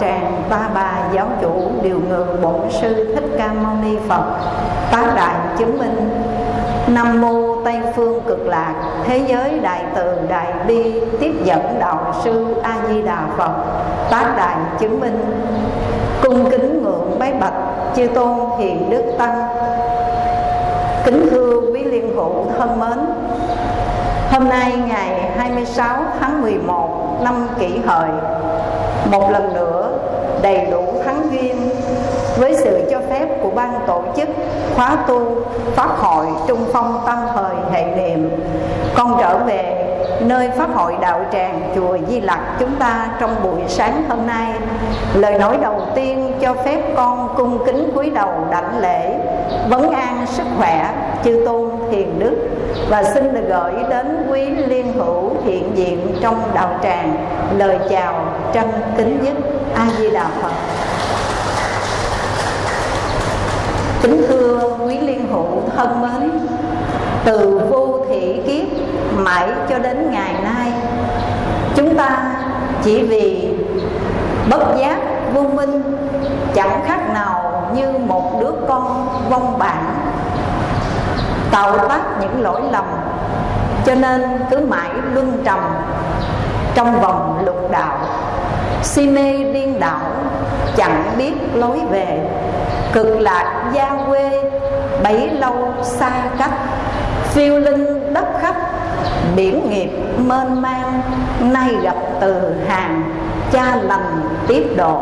tràng ba bà giáo chủ điều ngược bổn sư thích ca mâu ni Phật. Tác đại chứng minh, Nam mô Tây phương cực lạc, thế giới đại từ đại bi, tiếp dẫn đạo sư A Di Đà Phật. Tác đại chứng minh, cung kính ngưỡng bái bạch chư tôn hiền đức tăng. Kính thưa quý liên hữu thân mến, Hôm nay ngày 26 tháng 11 năm kỷ hợi, Một lần nữa đầy đủ thắng duyên Với sự cho phép của ban tổ chức, khóa tu Pháp hội Trung Phong tam Thời Hệ Niệm. Con trở về nơi Pháp hội Đạo Tràng Chùa Di Lặc chúng ta trong buổi sáng hôm nay. Lời nói đầu tiên cho phép con cung kính cúi đầu đảnh lễ. Vấn an sức khỏe, chư tôn thiền đức. Và xin được gửi đến quý liên hữu hiện diện trong đạo tràng. Lời chào trân kính nhất a di đà phật. Kính thưa quý liên hữu thân mến, từ vô thị kiếp mãi cho đến ngày nay, chúng ta chỉ vì bất giác vô minh, chẳng khác nào như một đứa con vong bản tạo tác những lỗi lầm, cho nên cứ mãi luân trầm trong vòng lục đạo si mê điên đảo, chẳng biết lối về. Cực lạc gia quê, bấy lâu xa cách. Phiêu linh đất khách biển nghiệp mênh mang. Nay gặp từ hàng, cha lành tiếp độ.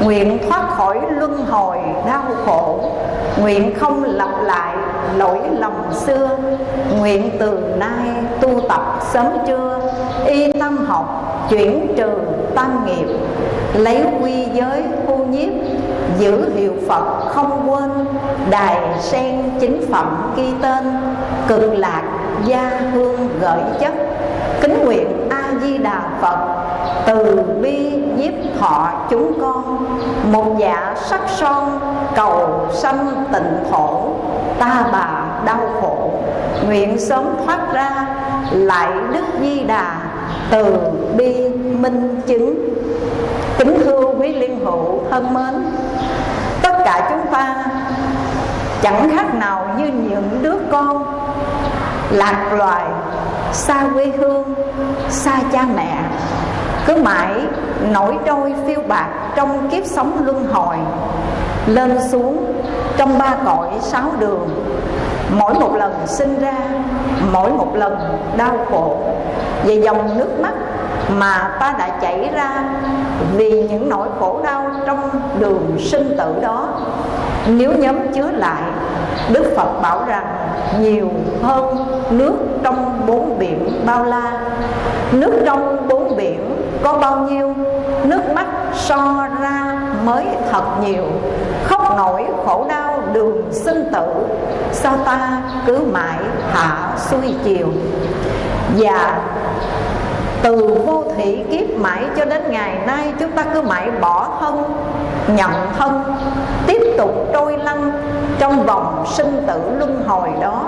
Nguyện thoát khỏi luân hồi đau khổ. Nguyện không lặp lại lỗi lầm xưa. Nguyện từ nay tu tập sớm trưa y tâm học chuyển trừ tam nghiệp, lấy quy giới thu nhiếp, giữ hiệu phật không quên, đài sen chính phẩm ghi tên, cực lạc gia hương gợi chất. Kính nguyện a di đà phật, từ bi nhiếp thọ chúng con. Một dạ sắc son, cầu sanh tịnh thổ, ta bà đau khổ. Nguyện sớm thoát ra, lại đức di đà từ bi, minh chứng, kính thưa quý liên hữu thân mến. Tất cả chúng ta chẳng khác nào như những đứa con lạc loài, xa quê hương, xa cha mẹ, cứ mãi nổi trôi phiêu bạc trong kiếp sống luân hồi, lên xuống trong ba cõi sáu đường. Mỗi một lần sinh ra, mỗi một lần đau khổ về dòng nước mắt mà ta đã chảy ra vì những nỗi khổ đau trong đường sinh tử đó. Nếu nhóm chứa lại, đức phật bảo rằng nhiều hơn nước trong bốn biển bao la. Nước trong bốn biển có bao nhiêu? Nước mắt so ra mới thật nhiều. Khóc nổi khổ đau đường sinh tử sao ta cứ mãi hạ xuôi chiều. Và từ vô thủy kiếp mãi cho đến ngày nay, chúng ta cứ mãi bỏ thân nhận thân, tiếp tục trôi lăn trong vòng sinh tử luân hồi đó.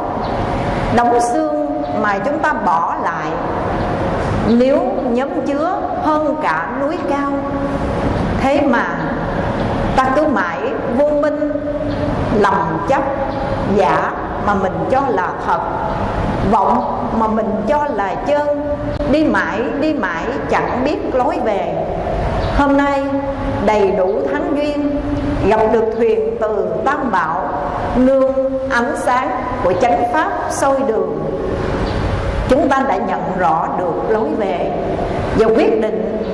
Đóng xương mà chúng ta bỏ lại, nếu nhóm chứa hơn cả núi cao, thế mà ta cứ mãi vô minh lòng chấp, giả mà mình cho là thật. Vọng mà mình cho là chân. Đi mãi đi mãi chẳng biết lối về. Hôm nay, đầy đủ thánh duyên, gặp được thuyền từ tam bảo, nương ánh sáng của chánh pháp soi đường. Chúng ta đã nhận rõ được lối về và quyết định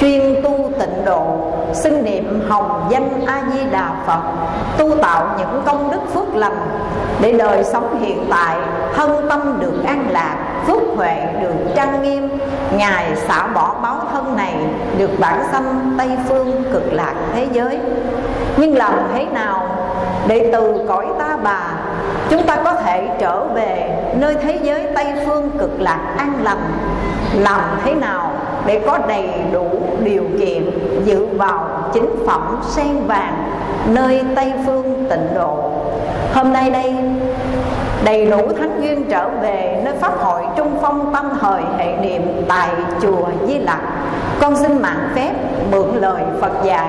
chuyên tu tịnh độ, xưng niệm hồng danh a di đà phật, tu tạo những công đức phước lành để đời sống hiện tại, thân tâm được an lạc, phước huệ được trang nghiêm. Ngài xả bỏ báo thân này được bản sanh tây phương cực lạc thế giới. Nhưng làm thế nào để từ cõi ta bà, chúng ta có thể trở về nơi thế giới tây phương cực lạc an lành? Làm thế nào để có đầy đủ điều kiện dự vào chính phẩm sen vàng nơi tây phương tịnh độ. Hôm nay đây, đầy đủ thánh duyên trở về nơi pháp hội trung phong tâm thời hệ niệm tại chùa Di Lặc. Con xin mạng phép mượn lời Phật dạy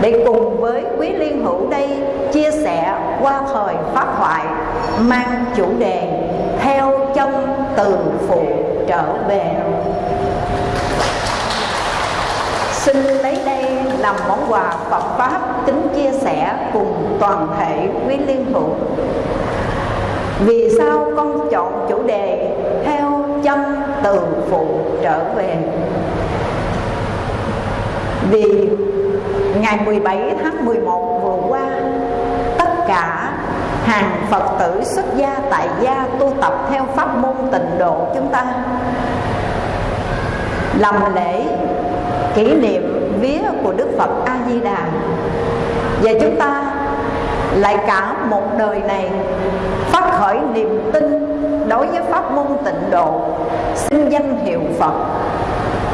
để cùng với quý liên hữu đây chia sẻ qua thời pháp thoại, mang chủ đề theo chân từ phụ trở về xin lấy đây làm món quà Phật pháp kính chia sẻ cùng toàn thể quý liên hữu vì sao con chọn chủ đề theo chân từ phụ trở về? Vì ngày 17 tháng 11 vừa qua, tất cả hàng Phật tử xuất gia tại gia tu tập theo pháp môn tịnh độ chúng ta, làm lễ kỷ niệm vía của Đức Phật A Di Đà và chúng ta lại cả một đời này phát khởi niềm tin đối với pháp môn tịnh độ, xin danh hiệu Phật,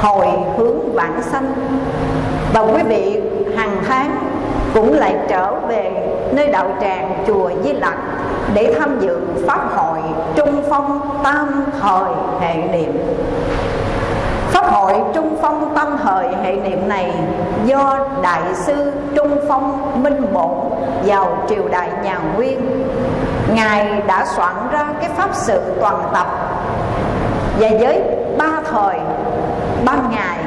hồi hướng vãng sanh. Và quý vị hàng tháng cũng lại trở về nơi đạo tràng chùa Di Lặc để tham dự pháp hội trung phong tam thời hệ niệm hội Trung Phong Tâm Hợi hệ niệm này do Đại sư Trung Phong Minh Bổn vào triều đại nhà Nguyên. Ngài đã soạn ra cái pháp sự toàn tập. Và với ba thời, ban ngày,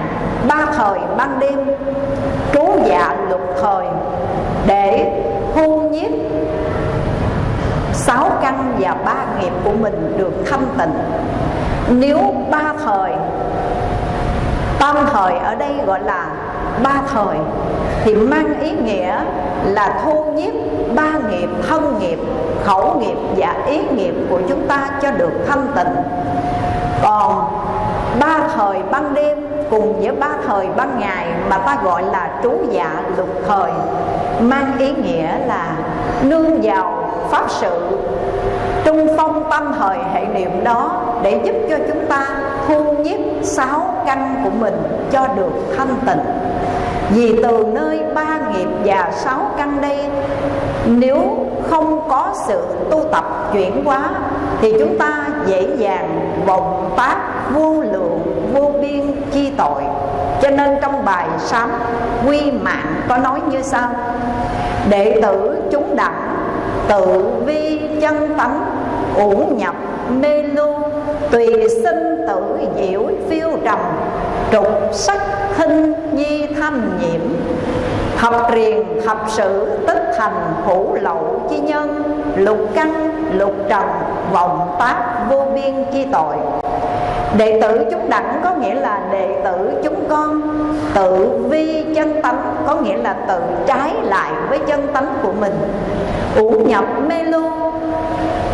ba thời, ban đêm Trú dạ lục thời để thu nhiếp sáu căn và ba nghiệp của mình được thanh tịnh. Nếu ba thời tam thời ở đây gọi là ba thời thì mang ý nghĩa là thu nhiếp, ba nghiệp, thân nghiệp, khẩu nghiệp và ý nghiệp của chúng ta cho được thanh tịnh. Còn ba thời ban đêm cùng với ba thời ban ngày mà ta gọi là trú dạ lục thời, mang ý nghĩa là nương vào pháp sự, trung phong tâm thời hệ niệm đó để giúp cho chúng ta thu nhiếp sáu căn của mình cho được thanh tịnh. Vì từ nơi ba nghiệp và sáu căn đây, nếu không có sự tu tập chuyển hóa, thì chúng ta dễ dàng vọng tác vô lượng, vô biên chi tội. Cho nên trong bài sám quy mạng có nói như sau. Đệ tử chúng đẳng, tự vi chân tánh ủ nhập mê lưu tùy sinh tử diệu phiêu trầm trục sắc hinh nhi tham nhiễm. Học triền học sự tích thành hữu lậu chi nhân, Lục căn, lục trần, vọng tác vô biên chi tội. Đệ tử chúng đẳng có nghĩa là đệ tử chúng con. Tự vi chân tánh có nghĩa là tự trái lại với chân tánh của mình. Ủ nhập mê lưu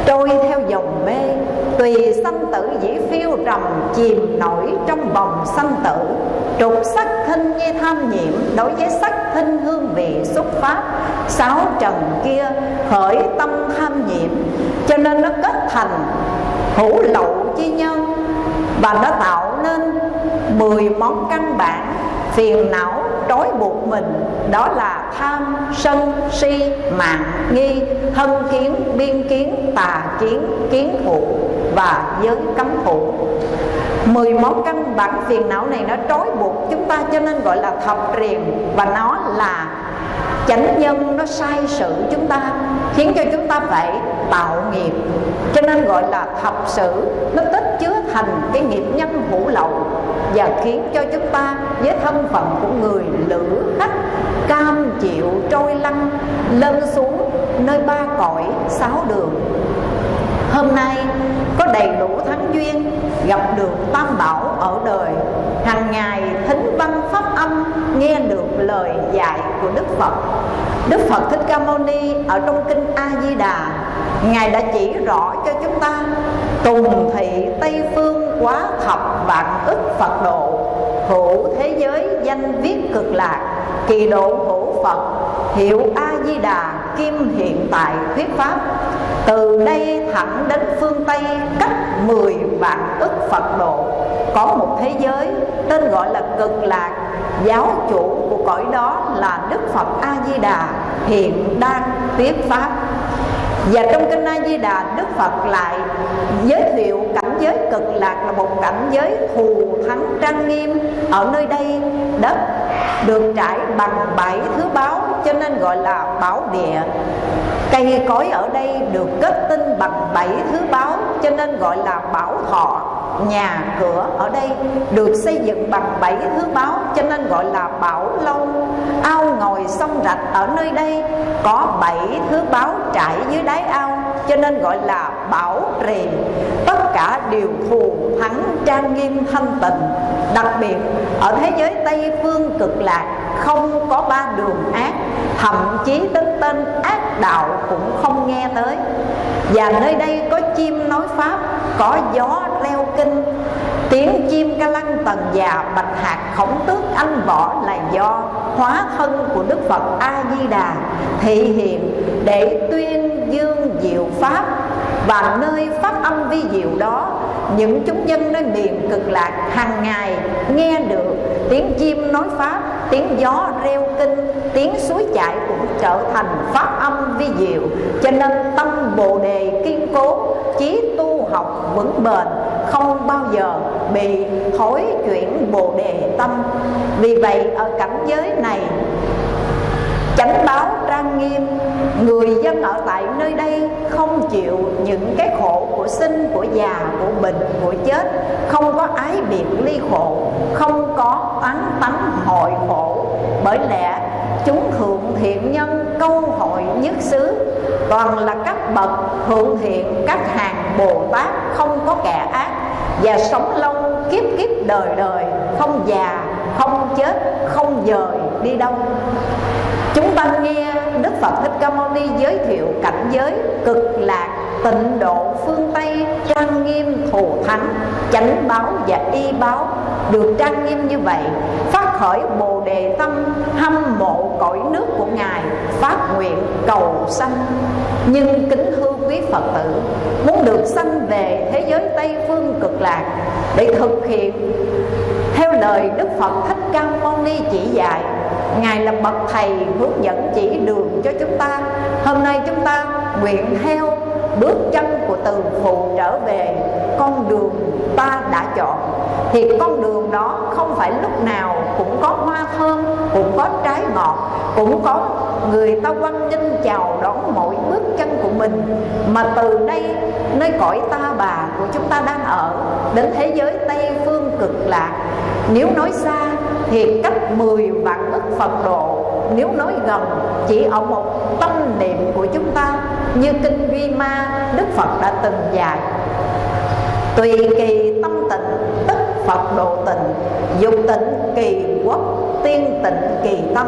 trôi theo dòng mê tùy sanh tử dĩ phiêu trầm, chìm nổi trong vòng sanh tử. Trục sắc thinh như tham nhiễm, đối với sắc thinh hương vị xúc pháp sáu trần kia khởi tâm tham nhiễm, cho nên nó kết thành hữu lậu chi nhân và nó tạo nên 10 món căn bản phiền não trói buộc mình. Đó là tham, sân, si, mạng, nghi thân kiến, biên kiến, tà kiến kiến thủ và giới cấm thủ mười món căn bản phiền não này nó trói buộc chúng ta, cho nên gọi là thập triền và nó là chánh nhân, nó sai sự chúng ta, khiến cho chúng ta phải tạo nghiệp. Cho nên gọi là thập sự, nó tích chứa thành cái nghiệp nhân hữu lậu, và khiến cho chúng ta với thân phận của người lữ khách, cam chịu trôi lăn, lân xuống nơi ba cõi sáu đường hôm nay có đầy đủ thắng duyên, gặp được tam bảo ở đời. Hàng ngày thính văn pháp âm, nghe được lời dạy của đức phật. Đức phật thích ca mâu ni ở trong kinh a di đà ngài đã chỉ rõ cho chúng ta tùng thị tây phương quá thập vạn ức phật độ, hữu thế giới danh viết cực lạc, kỳ độ hữu phật, hiệu a di đà kim hiện tại thuyết pháp. Từ đây thẳng đến phương tây, cách 10 vạn ức phật độ. Có một thế giới, tên gọi là cực lạc. Giáo chủ của cõi đó là đức phật a di đà hiện đang thuyết pháp. Và trong kinh A Di Đà Đức Phật lại giới thiệu giới cực lạc là một cảnh giới thù thắng trang nghiêm. Ở nơi đây, đất được trải bằng bảy thứ báo, cho nên gọi là bảo địa. Cây cối ở đây được kết tinh bằng bảy thứ báo, cho nên gọi là bảo thọ nhà cửa ở đây được xây dựng bằng bảy thứ báo, cho nên gọi là bảo lâu. Ao ngồi sông rạch ở nơi đây có bảy thứ báo trải dưới đáy ao, cho nên gọi là bảo trì tất cả đều thù thắng trang nghiêm thanh tịnh đặc biệt, ở thế giới tây phương cực lạc, không có ba đường ác, thậm chí đến tên ác đạo cũng không nghe tới. Và nơi đây có chim nói pháp, có gió leo kinh, tiếng chim ca lăng tần già bạch hạt khổng tước anh võ là do hóa thân của đức phật a di đà thị hiện để tuyên dương diệu pháp và nơi pháp âm vi diệu đó, những chúng dân nơi miền cực lạc hàng ngày nghe được tiếng chim nói pháp, tiếng gió reo kinh, tiếng suối chảy cũng trở thành pháp âm vi diệu. Cho nên tâm bồ đề kiên cố, chí tu học vững bền không bao giờ bị thối chuyển bồ đề tâm. Vì vậy, ở cảnh giới này, chánh báo trang nghiêm, người dân ở tại nơi đây không chịu những cái khổ của sinh, của già, của bệnh, của chết, không có ái biệt ly khổ, không có oán tánh hội khổ. Bởi lẽ, chúng thượng thiện nhân câu hội nhất xứ, toàn là các bậc thượng thiện, các hàng bồ tát không có kẻ ác và sống lâu, kiếp kiếp đời đời, không già, không chết, không dời, đi đâu. Chúng ta nghe đức phật thích ca mâu ni giới thiệu cảnh giới cực lạc, tịnh độ, phương tây, trang nghiêm, thù thắng, chánh báo và y báo. Được trang nghiêm như vậy, phát khởi bồ đề tâm hâm mộ cõi nước của ngài, phát nguyện cầu sanh. Nhưng kính hư quý phật tử, muốn được sanh về thế giới tây phương cực lạc để thực hiện theo lời đức phật thích ca mâu ni chỉ dạy, ngài là bậc thầy hướng dẫn chỉ đường cho chúng ta. Hôm nay chúng ta nguyện theo bước chân của từ phụ trở về, con đường ta đã chọn. Thì con đường đó không phải lúc nào cũng có hoa thơm, cũng có trái ngọt, cũng có người ta quan nghênh chào đón mỗi bước chân của mình. Mà từ đây, nơi cõi ta bà của chúng ta đang ở, đến thế giới tây phương cực lạc. Nếu nói xa thì cách 10 vạn ức Phật độ nếu nói gần, chỉ ở một tâm niệm của chúng ta, Như Kinh Duy Ma, Đức Phật đã từng dạy. Tùy kỳ tâm tịnh, tức Phật độ tịnh Dục tịnh kỳ quốc tiên tịnh kỳ tâm.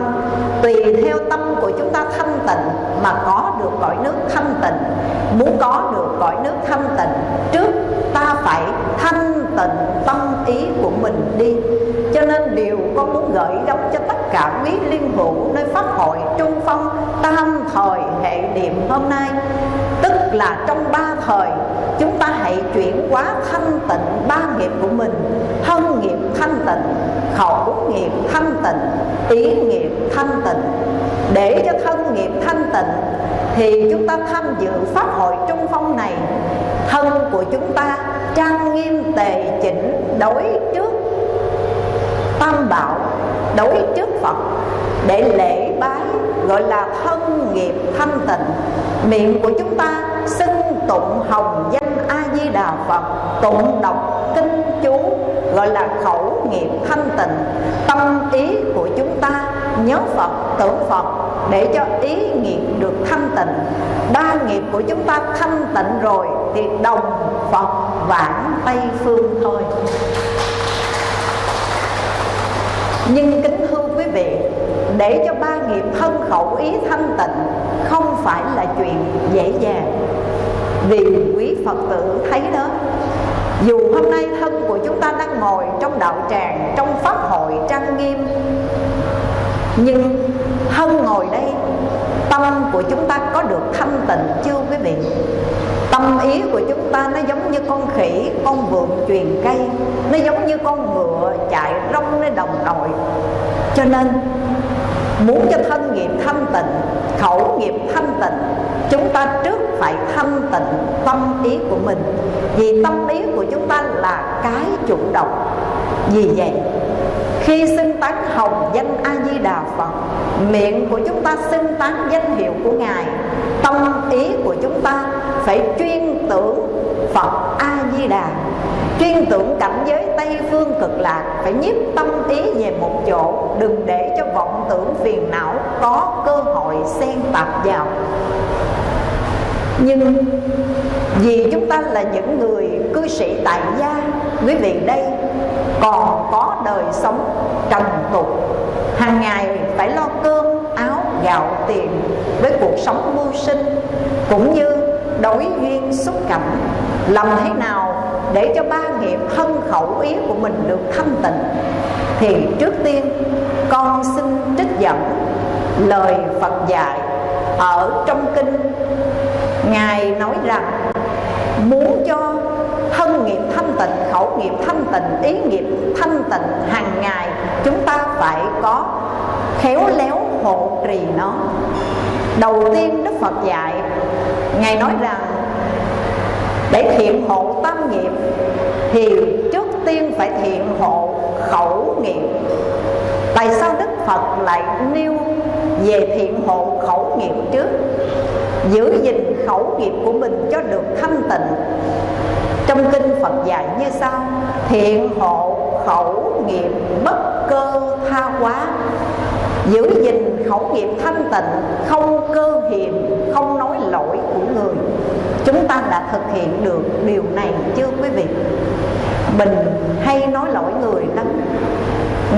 Tùy theo tâm của chúng ta thanh tịnh Mà có được cõi nước thanh tịnh, Muốn có được cõi nước thanh tịnh, Trước ta phải thanh tịnh tâm ý của mình đi. Cho nên điều con muốn gửi gắm cho tất cả quý liên hữu Nơi Pháp hội Trung Phong, Tam thời hệ niệm hôm nay. Tức là trong ba thời, Chúng ta hãy chuyển hóa thanh tịnh ba nghiệp của mình. Thân nghiệp thanh tịnh, Khẩu nghiệp thanh tịnh, Ý nghiệp thanh tịnh. Để cho thân nghiệp thanh tịnh, Thì chúng ta tham dự Pháp hội Trung Phong này. Thân của chúng ta trang nghiêm tề chỉnh, đối trước tam bảo, đối trước phật. Để lễ bái, gọi là thân nghiệp thanh tịnh. Miệng của chúng ta xưng tụng hồng danh a di đà phật, tụng đọc kinh chú gọi là khẩu nghiệp thanh tịnh. Tâm ý của chúng ta, nhớ phật, tưởng phật, để cho ý nghiệp được thanh tịnh. Ba nghiệp của chúng ta thanh tịnh rồi thì đồng phật vãng tây phương thôi. Nhưng kính thưa quý vị, để cho ba nghiệp thân khẩu ý thanh tịnh không phải là chuyện dễ dàng. Vì quý phật tử thấy đó dù hôm nay thân của chúng ta đang ngồi trong đạo tràng, trong pháp hội trang nghiêm, nhưng thân ngồi đây, tâm của chúng ta có được thanh tịnh chưa quý vị? Tâm ý của chúng ta nó giống như con khỉ, con vượn truyền cây. Nó giống như con ngựa chạy rong nơi đồng nội cho nên, muốn cho thân nghiệp thanh tịnh, khẩu nghiệp thanh tịnh chúng ta trước phải thanh tịnh tâm ý của mình. Vì tâm ý của chúng ta là cái chủ động. Vì vậy, khi xưng tán hồng danh a di đà phật, miệng của chúng ta xưng tán danh hiệu của ngài, tâm ý của chúng ta phải chuyên tưởng phật a di đà chuyên tưởng cảnh giới tây phương cực lạc, phải nhiếp tâm ý về một chỗ, đừng để cho vọng tưởng phiền não có cơ hội xen tạp vào nhưng vì chúng ta là những người cư sĩ tại gia, quý vị đây còn có đời sống trần tục. Hàng ngày phải lo cơm, áo, gạo, tiền với cuộc sống mưu sinh, cũng như đối duyên xúc cảnh làm thế nào để cho ba nghiệp thân khẩu ý của mình được thanh tịnh? Thì trước tiên, con xin trích dẫn lời Phật dạy ở trong kinh Ngài nói rằng muốn cho thân nghiệp thanh tịnh, khẩu nghiệp thanh tịnh, ý nghiệp thanh tịnh hàng ngày chúng ta phải có khéo léo hộ trì nó. Đầu tiên Đức Phật dạy Ngài nói rằng để thiện hộ tâm nghiệp thì trước tiên phải thiện hộ khẩu nghiệp tại sao đức phật lại nêu về thiện hộ khẩu nghiệp trước giữ gìn khẩu nghiệp của mình cho được thanh tịnh. Trong kinh phật dạy như sau, thiện hộ, khẩu nghiệp bất cơ tha quá giữ gìn khẩu nghiệp thanh tịnh, không cơ hiềm, không nói lỗi của người. Chúng ta đã thực hiện được điều này chưa quý vị? Mình hay nói lỗi người lắm.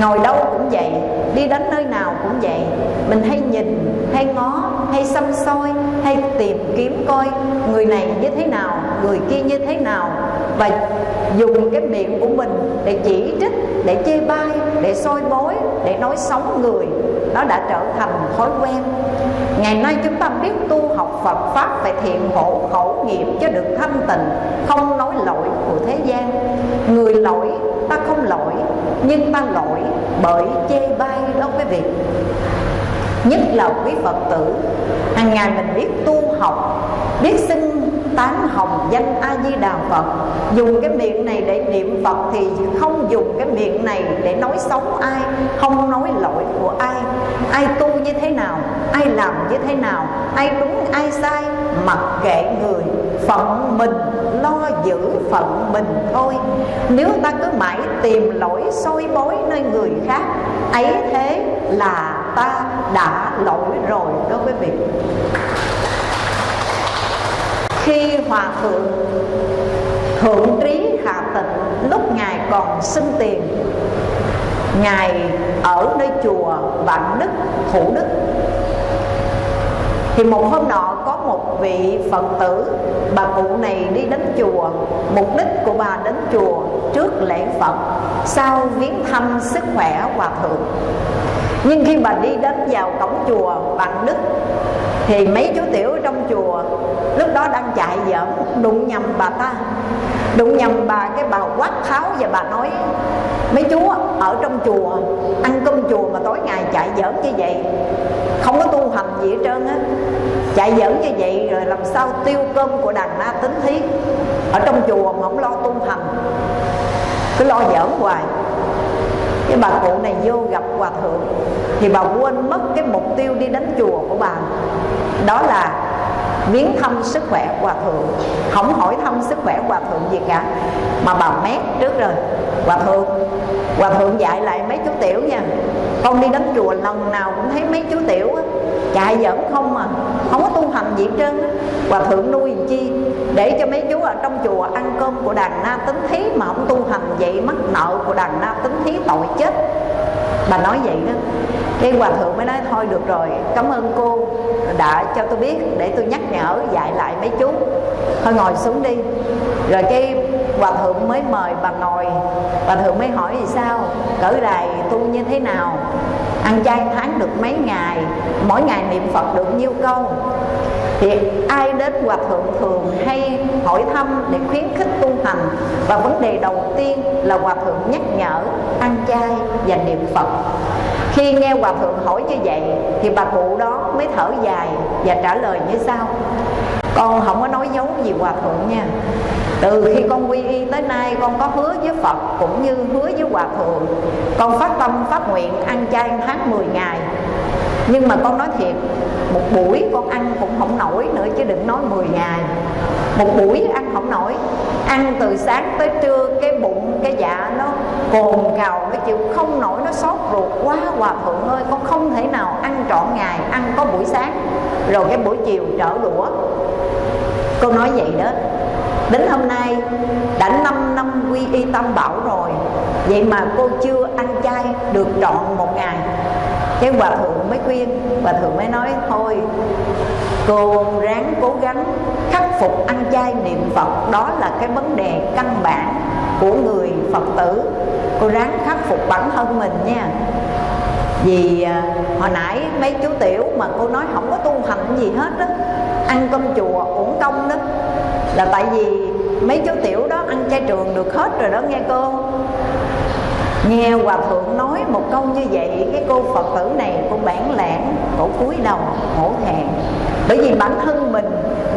Ngồi đâu cũng vậy đi đến nơi nào cũng vậy. Mình hay nhìn, hay ngó, hay xăm soi, hay tìm kiếm coi người này như thế nào, người kia như thế nào. Và dùng cái miệng của mình để chỉ trích, để chê bai, để soi bối, để nói xấu người. Nó đã trở thành thói quen. Ngày nay chúng ta biết tu học Phật pháp phải thiện hộ khẩu nghiệp cho được thanh tịnh, không nói lỗi của thế gian. Người lỗi nhưng ta lỗi bởi chê bai đó quý vị. Nhất là quý phật tử, hàng ngày mình biết tu học, biết xin tán hồng danh a di đà phật. Dùng cái miệng này để niệm phật thì không dùng cái miệng này để nói xấu ai, không nói lỗi của ai. Ai tu như thế nào, ai làm như thế nào, ai đúng, ai sai, mặc kệ người, phận mình lo giữ phận mình thôi. Nếu ta cứ mãi tìm lỗi soi bối nơi người khác, ấy thế là ta đã lỗi rồi đó quý vị. Khi hòa thượng thượng trí hạ tịnh, lúc ngài còn xin tiền, ngài ở nơi chùa vạn đức, thủ đức, thì một hôm nọ một vị phật tử. Bà cụ này đi đến chùa. Mục đích của bà đến chùa trước lễ phật, sau viếng thăm sức khỏe hòa thượng. Nhưng khi bà đi đến vào cổng chùa bằng đức, thì mấy chú tiểu trong chùa lúc đó đang chạy giỡn, đụng nhầm bà ta. Đụng nhầm bà, cái bà quát tháo và bà nói, mấy chú ở trong chùa, ăn cơm chùa mà tối ngày chạy giỡn như vậy, không có tu hành gì hết trơn á chạy dẫn như vậy rồi làm sao tiêu cơm của đàn na tính thí ở trong chùa mà không lo tu hành. Cứ lo giỡn hoài. Cái bà cụ này vô gặp hòa thượng, thì bà quên mất cái mục tiêu đi đến chùa của bà. Đó là viếng thăm sức khỏe hòa thượng. Không hỏi thăm sức khỏe hòa thượng gì cả mà bà mét trước rồi. Hòa thượng hòa thượng dạy lại mấy chú tiểu nha. Con đi đến chùa lần nào cũng thấy mấy chú tiểu á, chạy giỡn không mà không có tu hành gì hết trơn hòa thượng nuôi chi? Để cho mấy chú ở trong chùa ăn cơm của đàn na tính thí mà không tu hành vậy mắc nợ của đàn na tính thí tội chết. Bà nói vậy đó cái hòa thượng mới nói, thôi được rồi, cảm ơn cô đã cho tôi biết, để tôi nhắc nhở dạy lại mấy chú. Thôi ngồi xuống đi. Rồi cái hòa thượng mới mời bà ngồi. Bà thượng mới hỏi gì sao? Cỡ đài tu như thế nào? Ăn chay tháng được mấy ngày, mỗi ngày niệm phật được nhiêu câu. Thì ai đến hòa thượng thường hay hỏi thăm để khuyến khích tu hành? Và vấn đề đầu tiên là hòa thượng nhắc nhở, ăn chay và niệm phật. Khi nghe hòa thượng hỏi như vậy, thì bà cụ đó mới thở dài và trả lời như sau con không có nói dấu gì hòa thượng nha. Từ khi con quy y tới nay, con có hứa với phật cũng như hứa với hòa thượng con phát tâm, phát nguyện, ăn chay tháng 10 ngày. Nhưng mà con nói thiệt, một buổi con ăn cũng không nổi nữa chứ đừng nói 10 ngày. Một buổi ăn không nổi. Ăn từ sáng tới trưa, cái bụng, cái dạ nó cồn cào, nó chịu không nổi, nó xót ruột quá hòa thượng ơi. Con không thể nào ăn trọn ngày, ăn có buổi sáng. Rồi cái buổi chiều trở đũa cô nói vậy đó. Đến hôm nay đã 5 năm quy y tâm bảo rồi. Vậy mà cô chưa ăn chay được trọn một ngày. Cái hòa thượng mới khuyên, hòa thượng mới nói, thôi, cô ráng cố gắng khắc phục ăn chay niệm phật. Đó là cái vấn đề căn bản của người phật tử. Cô ráng khắc phục bản thân mình nha. Vì à, hồi nãy mấy chú tiểu mà cô nói không có tu hành gì hết á ăn cơm chùa uổng công đó là tại vì mấy chú tiểu đó ăn chay trường được hết rồi đó, nghe cô. Nghe hòa thượng nói một câu như vậy, cái cô phật tử này cô bản lãng, cổ cúi đầu, hổ thẹn. Bởi vì bản thân mình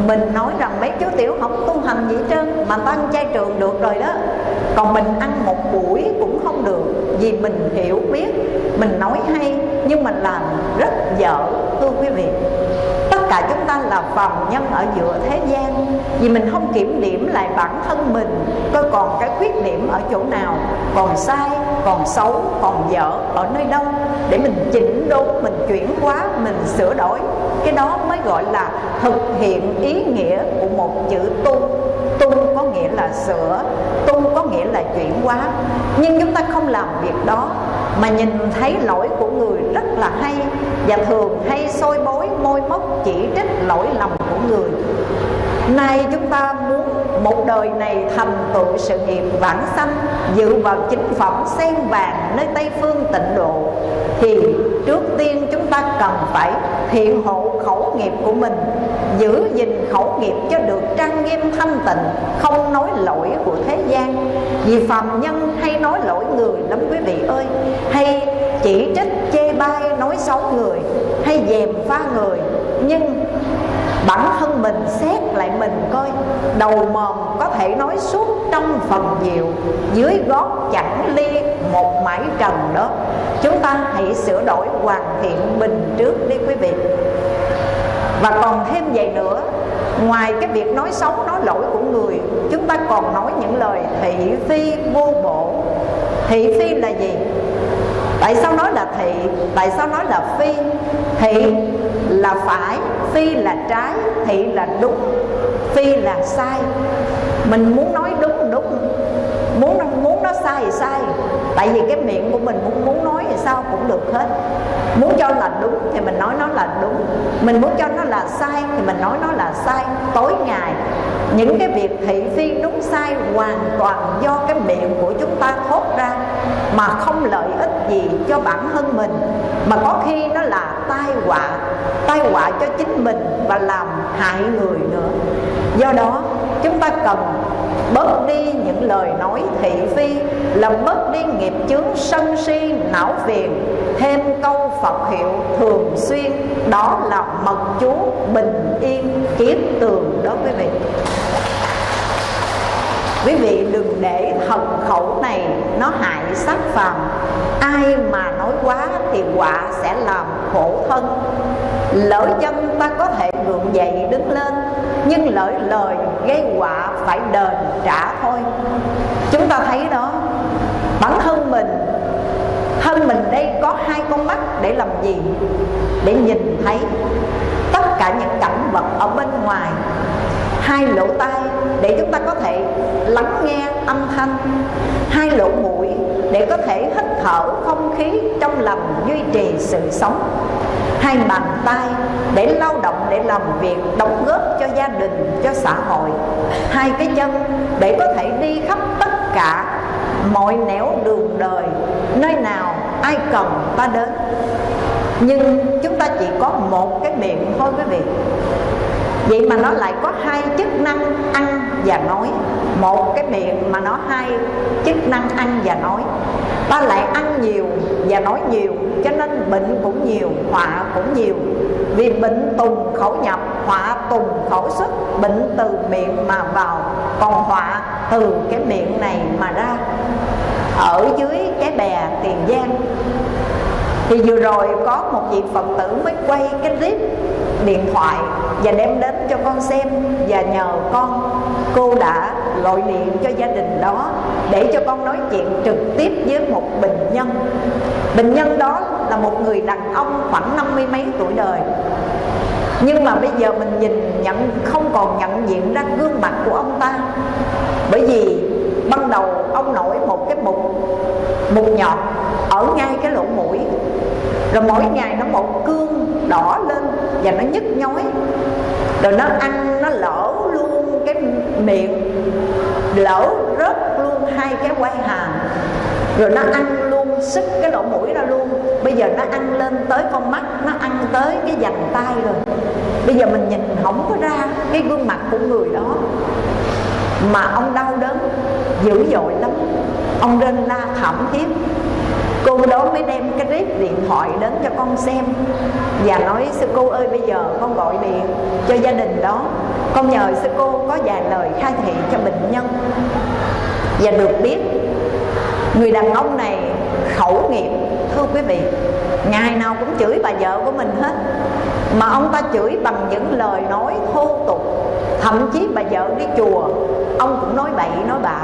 mình nói rằng mấy chú tiểu không tu hành gì trơn, mà ta ăn chay trường được rồi đó. Còn mình ăn một buổi cũng không được, vì mình hiểu biết, mình nói hay, nhưng mình làm rất dở, thưa quý vị cả chúng ta là phàm nhân ở giữa thế gian. Vì mình không kiểm điểm lại bản thân mình coi còn cái khuyết điểm ở chỗ nào? Còn sai, còn xấu, còn dở, ở nơi đâu? Để mình chỉnh đốn, mình chuyển hóa, mình sửa đổi. Cái đó mới gọi là thực hiện ý nghĩa của một chữ tu. Tu có nghĩa là sửa, tu có nghĩa là chuyển hóa. Nhưng chúng ta không làm việc đó, mà nhìn thấy lỗi của người rất là hay và thường hay soi bối môi móc chỉ trích lỗi lầm của người. Nay chúng ta muốn một đời này thành tựu sự nghiệp vãng sanh dự vào chính phẩm sen vàng nơi tây phương tịnh độ, thì trước tiên chúng ta cần phải thiện hộ khẩu nghiệp của mình, giữ gìn khẩu nghiệp cho được trang nghiêm thanh tịnh, không nói lỗi của thế gian. Vì phàm nhân hay nói lỗi người lắm quý vị ơi, hay chỉ trích, chê bai nói xấu người hay dèm pha người, nhưng bản thân mình xét lại mình coi, đầu mồm có thể nói suốt trong phần diệu dưới gót chẳng ly một mãi trần đó. Chúng ta hãy sửa đổi hoàn thiện mình trước đi quý vị. Và còn thêm vậy nữa, ngoài cái việc nói xấu, nói lỗi của người, chúng ta còn nói những lời thị phi vô bổ. Thị phi là gì? Tại sao nói là thị tại sao nói là phi? Thị là phải, phi là trái thị là đúng, phi là sai. Mình muốn nói đúng đúng. Muốn muốn nó sai thì sai. Tại vì cái miệng của mình muốn muốn nói thì sao cũng được hết. Muốn cho là đúng thì mình nói nó là đúng. Mình muốn cho nó là sai thì mình nói nó là sai. Tối ngày những cái việc thị phi đúng sai hoàn toàn do cái miệng của chúng ta thốt ra, mà không lợi ích gì cho bản thân mình. Mà có khi nó là tai họa tai họa cho chính mình và làm hại người nữa. Do đó, chúng ta cần bớt đi những lời nói thị phi là bớt đi nghiệp chướng sân si, não phiền. Thêm câu phật hiệu thường xuyên, đó là mật chú bình yên, kiếp tường đó quý vị. Quý vị đừng để thần khẩu này nó hại sát phàm. Ai mà nói quá thì quả sẽ làm khổ thân. Lỡ chân ta có thể gượng dậy đứng lên nhưng lỡ lời gây quả phải đền trả thôi. Chúng ta thấy đó, bản thân mình thân mình đây có hai con mắt để làm gì? Để nhìn thấy tất cả những cảnh vật ở bên ngoài. Hai lỗ tai để chúng ta có thể lắng nghe âm thanh, hai lỗ mũi để có thể hít thở không khí trong lành, duy trì sự sống. Hai bàn tay để lao động để làm việc, đóng góp cho gia đình, cho xã hội. Hai cái chân để có thể đi khắp tất cả mọi nẻo đường đời, nơi nào ai cần ta đến. Nhưng chúng ta chỉ có một cái miệng thôi quý vị vậy mà nó lại có hai chức năng ăn và nói. Một cái miệng mà nó hai chức năng ăn và nói. Ta lại ăn nhiều và nói nhiều, cho nên bệnh cũng nhiều, họa cũng nhiều. Vì bệnh tùng khẩu nhập, họa tùng khẩu xuất, bệnh từ miệng mà vào. Còn họa từ cái miệng này mà ra, ở dưới cái bè tiền giang thì vừa rồi có một vị phật tử mới quay cái clip điện thoại và đem đến cho con xem và nhờ con, cô đã gọi điện cho gia đình đó để cho con nói chuyện trực tiếp với một bệnh nhân. Bệnh nhân đó là một người đàn ông khoảng năm mươi mấy tuổi đời. Nhưng mà bây giờ mình nhìn nhận, không còn nhận diện ra gương mặt của ông ta. Bởi vì ban đầu ông nổi một cái mụn mụn nhọt ở ngay cái lỗ mũi. Rồi mỗi ngày nó một cương đỏ lên và nó nhức nhói. Rồi nó ăn, nó lỡ luôn cái miệng, lỡ rớt luôn hai cái quai hàm. Rồi nó ăn luôn sức cái lỗ mũi ra luôn. Bây giờ nó ăn lên tới con mắt, nó ăn tới cái vành tay rồi. Bây giờ mình nhìn không có ra cái gương mặt của người đó. Mà ông đau đớn, dữ dội lắm. Ông nên la thảm thiết cô đó mới đem cái clip điện thoại đến cho con xem. Và nói, sư cô ơi, bây giờ con gọi điện cho gia đình đó. Con nhờ sư cô có vài lời khai thị cho bệnh nhân. Và được biết, người đàn ông này khẩu nghiệp, thưa quý vị, ngày nào cũng chửi bà vợ của mình hết. Mà ông ta chửi bằng những lời nói thô tục. Thậm chí bà vợ đi chùa, ông cũng nói bậy nói bạ.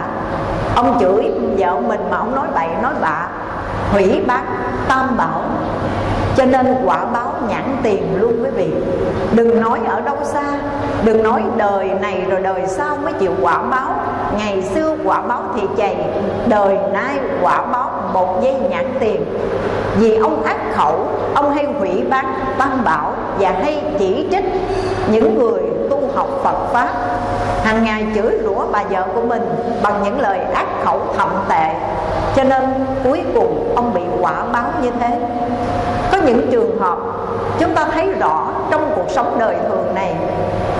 Ông chửi vợ mình mà ông nói bậy nói bạ hủy bác tam bảo. Cho nên quả báo nhãn tiền luôn quý vị. Đừng nói ở đâu xa, đừng nói đời này rồi đời sau mới chịu quả báo. Ngày xưa quả báo thì chày, đời nay quả báo một giây nhãn tiền. Vì ông ác khẩu, ông hay hủy bán tam bảo và hay chỉ trích những người tu học Phật Pháp hàng ngày chửi rủa bà vợ của mình bằng những lời ác khẩu thậm tệ. Cho nên cuối cùng ông bị quả báo như thế. Có những trường hợp chúng ta thấy rõ trong cuộc sống đời thường này,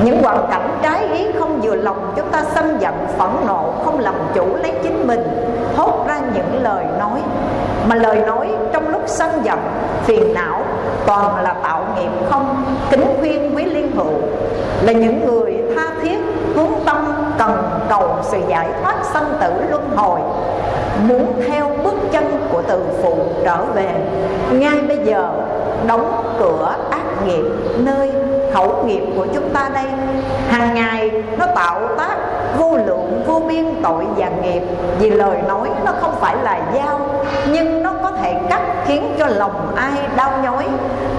những hoàn cảnh trái ý không vừa lòng chúng ta sân giận phẫn nộ, không làm chủ lấy chính mình, thốt ra những lời nói. Mà lời nói trong lúc sân giận phiền não, toàn là tạo nghiệp không, kính khuyên quý liên hữu, là những người tha thiết hướng tâm cần cầu sự giải thoát sanh tử luân hồi. Muốn theo bước chân của từ phụ trở về, ngay bây giờ đóng cửa ác nghiệp, nơi khẩu nghiệp của chúng ta đây. Hàng ngày nó tạo tác vô lượng, vô biên tội và nghiệp. Vì lời nói nó không phải là dao, nhưng nó có thể cắt khiến cho lòng ai đau nhói.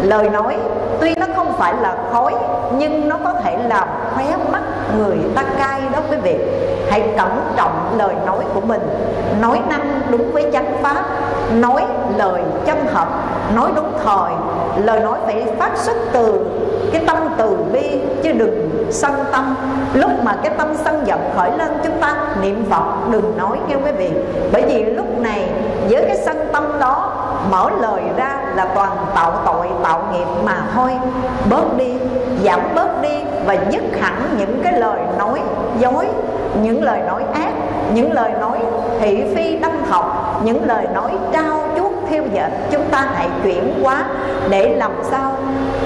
Lời nói tuy nó không phải là khói, nhưng nó có thể làm khóe mắt người ta cay đó quý vị. Hãy cẩn trọng lời nói của mình. Nói năng đúng với chánh pháp, nói lời chân thật, nói đúng thời. Lời nói phải phát xuất từ cái tâm từ bi, chứ đừng sân tâm. Lúc mà cái tâm sân giận khởi lên chúng ta, niệm phật đừng nói nghe quý vị. Bởi vì lúc này, với cái sân tâm đó mở lời ra là toàn tạo tội, tạo nghiệp mà thôi. Bớt đi, giảm bớt đi và dứt hẳn những cái lời nói dối, những lời nói ác, những lời nói thị phi đâm học những lời nói trao theo dệt, chúng ta hãy chuyển hóa để làm sao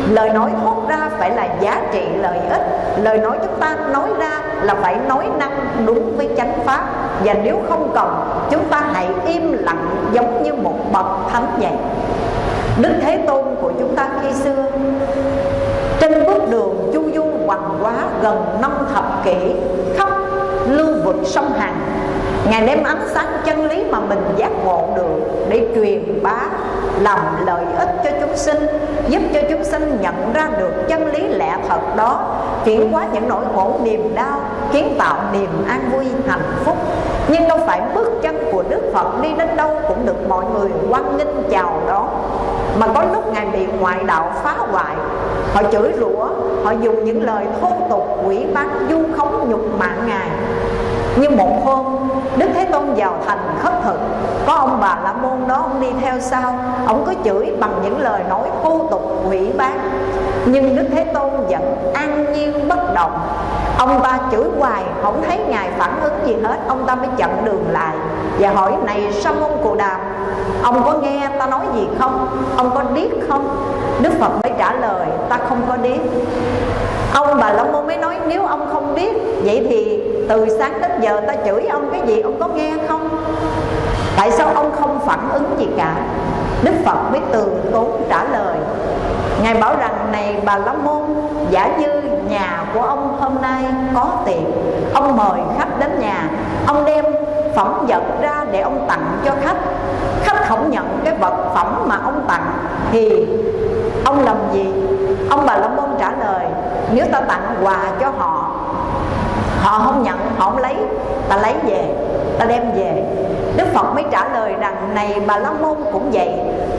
lời nói thốt ra phải là giá trị lợi ích. Lời nói chúng ta nói ra là phải nói năng đúng với chánh pháp. Và nếu không cần chúng ta hãy im lặng giống như một bậc thánh vậy đức thế tôn của chúng ta khi xưa, trên bước đường chu du hoàng quá gần năm thập kỷ, khắp lưu vực sông Hằng Ngài đem ánh sáng chân lý mà mình giác ngộ được Để truyền bá làm lợi ích cho chúng sinh Giúp cho chúng sinh nhận ra được chân lý lẽ thật đó Chuyển hóa những nỗi khổ niềm đau Kiến tạo niềm an vui hạnh phúc. Nhưng đâu phải bước chân của Đức Phật đi đến đâu cũng được mọi người quan nghênh chào đón. Mà có lúc Ngài bị ngoại đạo phá hoại Họ chửi rủa, họ dùng những lời thô tục quỷ bán du khống nhục mạng Ngài nhưng một hôm, Đức Thế Tôn vào thành khất thực. Có ông bà La Môn đó, ông đi theo sau. Ông có chửi bằng những lời nói thô tục, quỷ bán. Nhưng Đức Thế Tôn vẫn an nhiên, bất động. Ông ta chửi hoài, không thấy Ngài phản ứng gì hết. Ông ta mới chặn đường lại Và hỏi, này Sa môn Cù Đàm Ông có nghe ta nói gì không? Ông có điếc không? Đức Phật mới trả lời, ta không có điếc. Ông bà La Môn mới nói, nếu ông không biết Vậy thì từ sáng đến giờ ta chửi ông cái gì, ông có nghe không? Tại sao ông không phản ứng gì cả? Đức Phật mới từ tốn trả lời, Ngài bảo rằng này, bà La Môn, Giả như nhà của ông hôm nay có tiệc Ông mời khách đến nhà. Ông đem phẩm vật ra để ông tặng cho khách. Khách không nhận cái vật phẩm mà ông tặng Thì ông làm gì? Ông bà La Môn trả lời, Nếu ta tặng quà cho họ Họ không nhận, họ không lấy. Ta lấy về, ta đem về. Đức Phật mới trả lời rằng Này bà La Môn cũng vậy.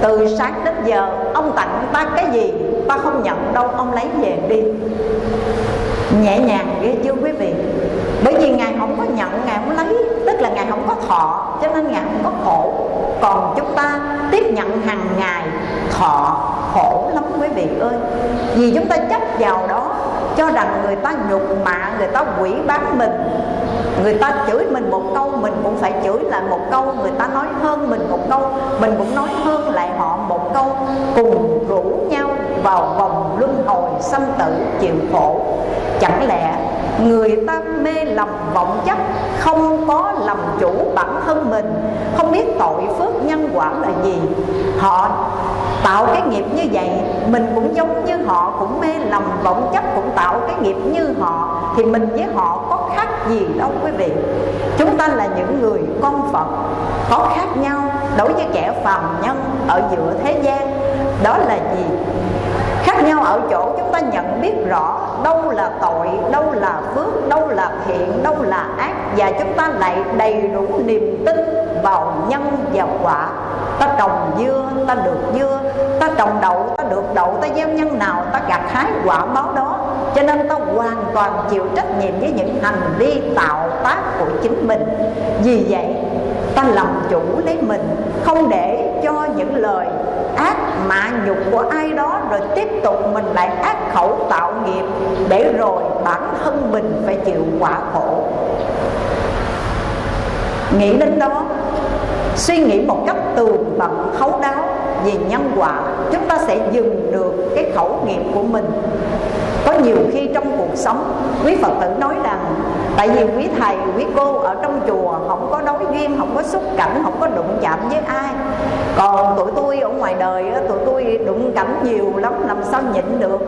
Từ sáng đến giờ ông tặng ta cái gì Ta không nhận đâu, ông lấy về đi. Nhẹ nhàng ghê chưa quý vị? Bởi vì Ngài không có nhận, Ngài không lấy. Tức là Ngài không có thọ Cho nên Ngài không có khổ. Còn chúng ta tiếp nhận hàng ngày Thọ khổ lắm quý vị ơi. Vì chúng ta chấp vào đó cho rằng người ta nhục mạ, Người ta quỷ bán mình. Người ta chửi mình một câu, Mình cũng phải chửi lại một câu. Người ta nói hơn mình một câu, Mình cũng nói hơn lại họ một câu. Cùng rủ nhau vào vòng luân hồi sanh tử chịu khổ. Chẳng lẽ người ta mê lầm vọng chấp, Không có làm chủ bản thân mình. Không biết tội phước nhân quả là gì. Họ tạo cái nghiệp như vậy, Mình cũng giống như họ, Cũng mê lầm vọng chấp, Cũng tạo cái nghiệp như họ, Thì mình với họ có khác gì đâu quý vị. Chúng ta là những người con Phật, Có khác nhau Đối với kẻ phàm nhân Ở giữa thế gian. Đó là gì? Khác nhau ở chỗ chúng ta nhận biết rõ đâu là tội, đâu là phước, đâu là thiện, đâu là ác, và chúng ta lại đầy đủ niềm tin vào nhân và quả. Ta trồng dưa, ta được dưa, ta trồng đậu, ta được đậu, ta gieo nhân nào, ta gặt hái quả báo đó. Cho nên ta hoàn toàn chịu trách nhiệm với những hành vi, tạo tác của chính mình. Vì vậy, ta làm chủ lấy mình, không để cho những lời ác mạ nhục của ai đó rồi tiếp tục mình lại ác khẩu tạo nghiệp để rồi bản thân mình phải chịu quả khổ. Nghĩ đến đó, suy nghĩ một cách tường tận thấu đáo về nhân quả, chúng ta sẽ dừng được cái khẩu nghiệp của mình. Có nhiều khi trong cuộc sống, quý phật tử nói rằng tại vì quý thầy, quý cô ở trong chùa không có đối duyên, không có xúc cảnh không có đụng chạm với ai. Còn tụi tôi ở ngoài đời tụi tôi đụng cảnh nhiều lắm, làm sao nhịn được?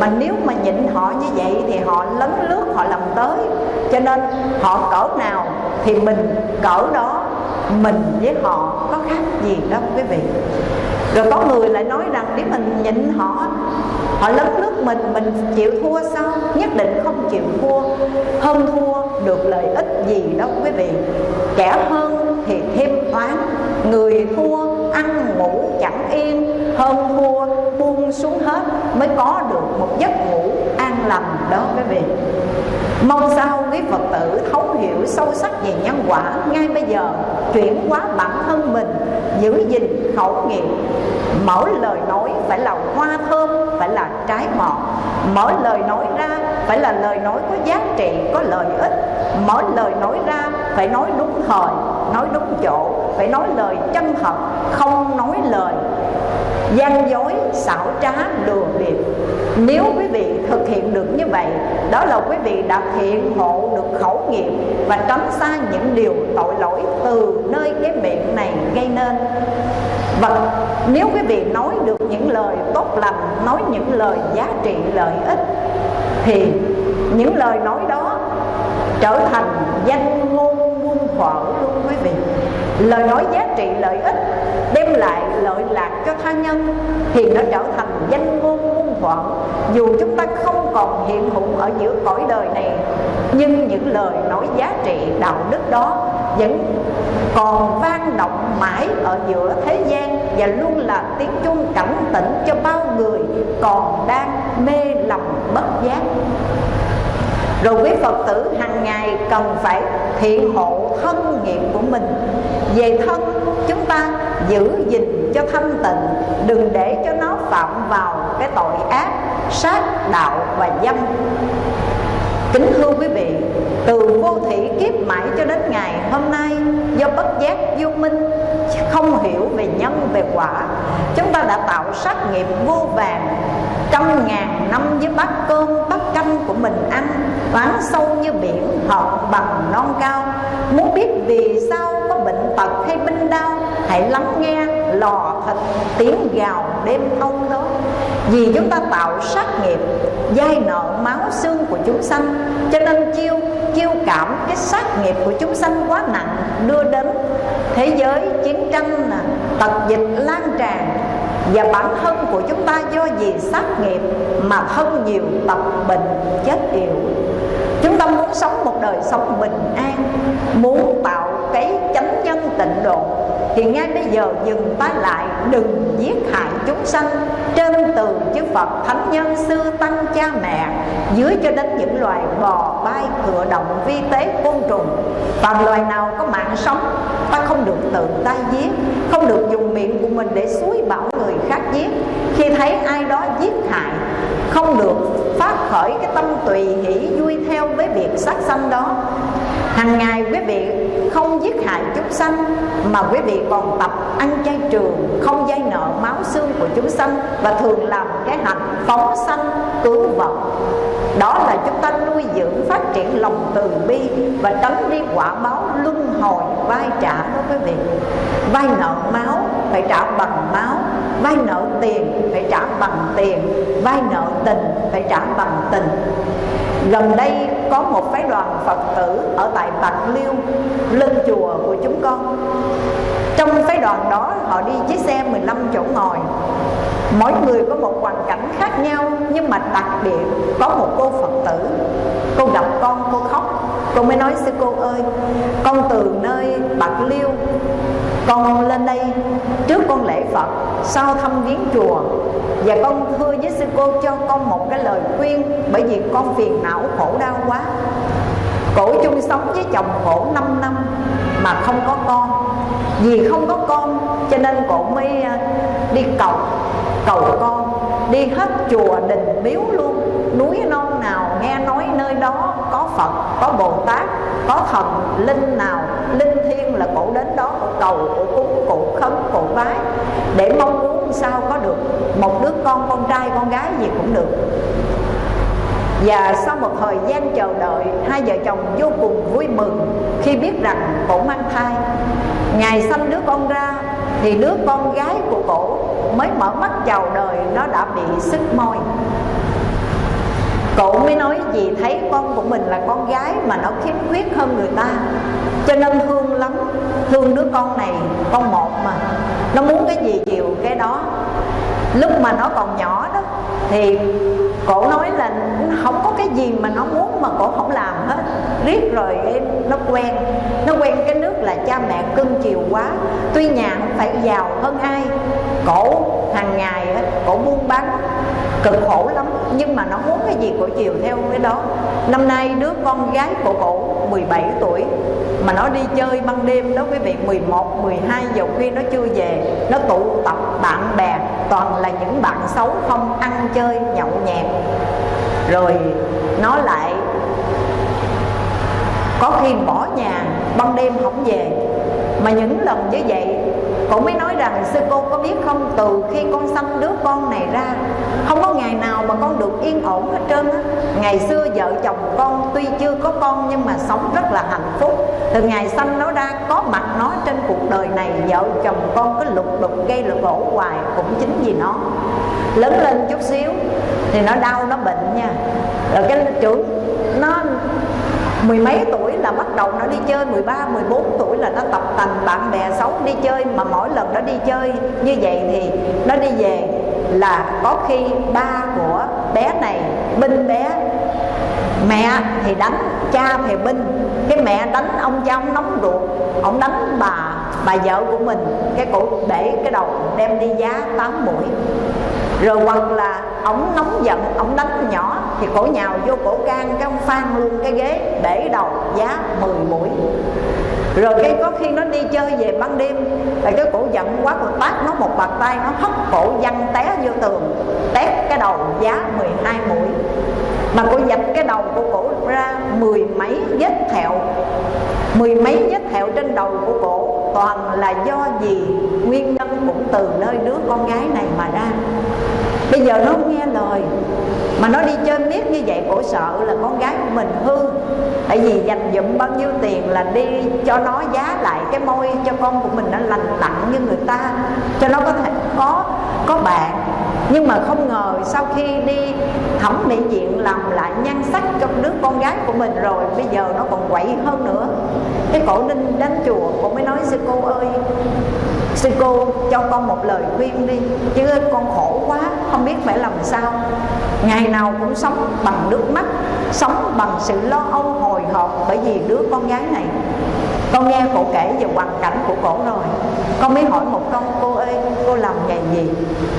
Mà nếu mà nhịn họ như vậy thì họ lấn lướt, họ làm tới. Cho nên họ cỡ nào thì mình cỡ đó, mình với họ có khác gì đó, quý vị rồi có người lại nói rằng nếu mình nhịn họ họ lấn lướt mình mình chịu thua sao? Nhất định không chịu thua. Hơn thua được lợi ích gì đâu quý vị. Kẻ hơn thì thêm oán, người thua ăn ngủ chẳng yên. Hơn thua buông xuống hết mới có được một giấc ngủ an lành đó quý vị Mong sao quý Phật tử thấu hiểu sâu sắc về nhân quả Ngay bây giờ chuyển hóa bản thân mình Giữ gìn khẩu nghiệp. Mỗi lời nói phải là hoa thơm Phải là trái ngọt Mỗi lời nói ra phải là lời nói có giá trị, có lợi ích. Mỗi lời nói ra phải nói đúng thời, nói đúng chỗ Phải nói lời chân thật, không nói lời. Gian dối, xảo trá, lừa bịp. Nếu quý vị thực hiện được như vậy Đó là quý vị đã thiện hộ được khẩu nghiệp Và tránh xa những điều tội lỗi từ nơi cái miệng này gây nên. Và nếu quý vị nói được những lời tốt lành Nói những lời giá trị lợi ích Thì những lời nói đó trở thành danh ngôn muôn thuở luôn. Lời nói giá trị lợi ích đem lại lợi lạc cho tha nhân thì nó trở thành danh ngôn muôn thuận dù chúng ta không còn hiện hữu ở giữa cõi đời này, nhưng những lời nói giá trị đạo đức đó vẫn còn vang động mãi ở giữa thế gian và luôn là tiếng chuông cảnh tỉnh cho bao người còn đang mê lầm bất giác. Rồi quý Phật tử hàng ngày cần phải thiện hộ thân nghiệp của mình. Về thân, chúng ta giữ gìn cho thanh tịnh, Đừng để cho nó phạm vào cái tội ác, Sát đạo và dâm. Kính thưa quý vị, Từ vô thị kiếp mãi cho đến ngày hôm nay, Do bất giác vô minh, Không hiểu về nhân, về quả, Chúng ta đã tạo sát nghiệp vô vàng, Trăm ngàn năm với bát cơm, bát canh của mình ăn. Oán sâu như biển hợp bằng non cao. Muốn biết vì sao có bệnh tật hay binh đau, Hãy lắng nghe lò thịt tiếng gào đêm ông đó. Vì chúng ta tạo sát nghiệp, Dai nợ máu xương của chúng sanh. Cho nên chiêu chiêu cảm cái sát nghiệp của chúng sanh quá nặng, Đưa đến thế giới chiến tranh nè, Tật dịch lan tràn và bản thân của chúng ta do gì sát nghiệp mà thân nhiều tập bệnh chết yểu. Chúng ta muốn sống một đời sống bình an, muốn tạo cái chánh nhân tịnh độ. Thì ngay bây giờ dừng tay lại, đừng giết hại chúng sanh. Trên từ chư Phật, thánh nhân, sư tăng, cha mẹ, dưới cho đến những loài bò, bay cựa động, vi tế, côn trùng. Và loài nào có mạng sống, ta không được tự tay giết, không được dùng miệng của mình để suối bảo người khác giết. Khi thấy ai đó giết hại, không được phát khởi cái tâm tùy hỷ vui theo với việc sát sanh đó. Hàng ngày quý vị không giết hại chúng sanh, mà quý vị còn tập ăn chay trường, không dây nợ máu xương của chúng sanh và thường làm cái hạnh phóng sanh, cứu vật đó là chúng ta nuôi dưỡng phát triển lòng từ bi và tránh đi quả báo luân hồi, vai trả đó quý vị. Vay nợ máu phải trả bằng máu, vay nợ tiền phải trả bằng tiền, vay nợ tình phải trả bằng tình. Gần đây có một phái đoàn phật tử ở tại bạc liêu, lên chùa của chúng con trong phái đoàn đó, họ đi chiếc xe 15 chỗ ngồi. Mỗi người có một hoàn cảnh khác nhau, Nhưng mà đặc biệt có một cô Phật tử. Cô gặp con, cô khóc. Cô mới nói, sư cô ơi, Con từ nơi Bạc Liêu, Con lên đây trước con lễ Phật, Sau thăm viếng chùa. Và con thưa với sư cô cho con một cái lời khuyên, Bởi vì con phiền não khổ đau quá. Cổ chung sống với chồng khổ 5 năm Mà không có con. Vì không có con Cho nên cổ mới à, đi cầu Cầu con Đi hết chùa đình miếu luôn. Núi non nào nghe nói nơi đó Có Phật, có Bồ Tát Có thần linh nào Linh thiêng là cổ đến đó Cổ cầu, cổ cúng, cổ khấn, cổ bái Để mong muốn sao có được. Một đứa con, con trai, con gái gì cũng được và sau một thời gian chờ đợi, Hai vợ chồng vô cùng vui mừng Khi biết rằng cổ mang thai. Ngày sanh đứa con ra, Thì đứa con gái của cổ Mới mở mắt chào đời, Nó đã bị sức môi. Cổ mới nói gì thấy con của mình là con gái Mà nó khiếm khuyết hơn người ta. Cho nên thương lắm, Thương đứa con này, Con một mà. Nó muốn cái gì chịu cái đó. Lúc mà nó còn nhỏ đó thì cổ nói là không có cái gì mà nó muốn mà cổ không làm hết. Riết rồi nó quen. Nó quen cái nước là cha mẹ cưng chiều quá. Tuy nhà không phải giàu hơn ai cổ hàng ngày cổ buôn bán cực khổ lắm. Nhưng mà nó muốn cái gì cổ chiều theo cái đó. Năm nay đứa con gái của cổ 17 tuổi mà nó đi chơi ban đêm đó quý vị 11, 12 giờ khuya nó chưa về. Nó tụ tập bạn bè toàn là những bạn xấu không ăn chơi, nhậu nhẹt. Rồi nó lại có khi bỏ nhà, ban đêm không về. Mà những lần như vậy cũng mới nói rằng sư cô có biết không, Từ khi con sanh đứa con này ra, Không có ngày nào mà con được yên ổn hết trơn á. Ngày xưa vợ chồng con tuy chưa có con Nhưng mà sống rất là hạnh phúc. Từ ngày sanh nó ra, có mặt nó trên cuộc đời này, Vợ chồng con cứ lục đục gây lục gỗ hoài, Cũng chính vì nó. Lớn lên chút xíu Thì nó đau, nó bệnh nha. Rồi cái trưởng, nó mười mấy tuổi bắt đầu nó đi chơi 13, 14 tuổi là nó tập tành bạn bè xấu đi chơi mà mỗi lần nó đi chơi như vậy thì nó đi về là có khi ba của bé này binh bé mẹ thì đánh cha thì binh. Cái mẹ đánh ông cha ông nóng ruột ông đánh bà bà vợ của mình. Cái cổ để cái đầu đem đi giá tám mũi rồi hoặc là ổng nóng giận, ổng đánh nhỏ, thì cổ nhào vô cổ can cái ông phan luôn cái ghế để đầu giá 10 mũi. Rồi cái có khi nó đi chơi về ban đêm là cái cổ giận quá, cổ tát nó một bàn tay, nó hất cổ văng té vô tường tét cái đầu giá 12 mũi. Mà cổ dập cái đầu của cổ ra mười mấy vết thẹo, mười mấy vết thẹo trên đầu của cổ toàn là do gì? Nguyên nhân cũng từ nơi đứa con gái này mà ra. Bây giờ nó không nghe lời, mà nó đi chơi miết như vậy cổ sợ là con gái của mình hư. Tại vì dành dụm bao nhiêu tiền là đi cho nó giá lại cái môi cho con của mình nó lành lặn như người ta, cho nó có thể có có bạn nhưng mà không ngờ sau khi đi thẩm mỹ viện làm lại nhan sắc cho đứa con gái của mình rồi, bây giờ nó còn quậy hơn nữa. Cái cổ ninh đến chùa cổ mới nói, sư cô ơi, sư cô cho con một lời khuyên đi, chứ con khổ quá, không biết phải làm sao. Ngày nào cũng sống bằng nước mắt, sống bằng sự lo âu hồi hộp bởi vì đứa con gái này con nghe cổ kể về hoàn cảnh của cổ rồi. Con mới hỏi một câu, cô ơi, cô làm nghề gì?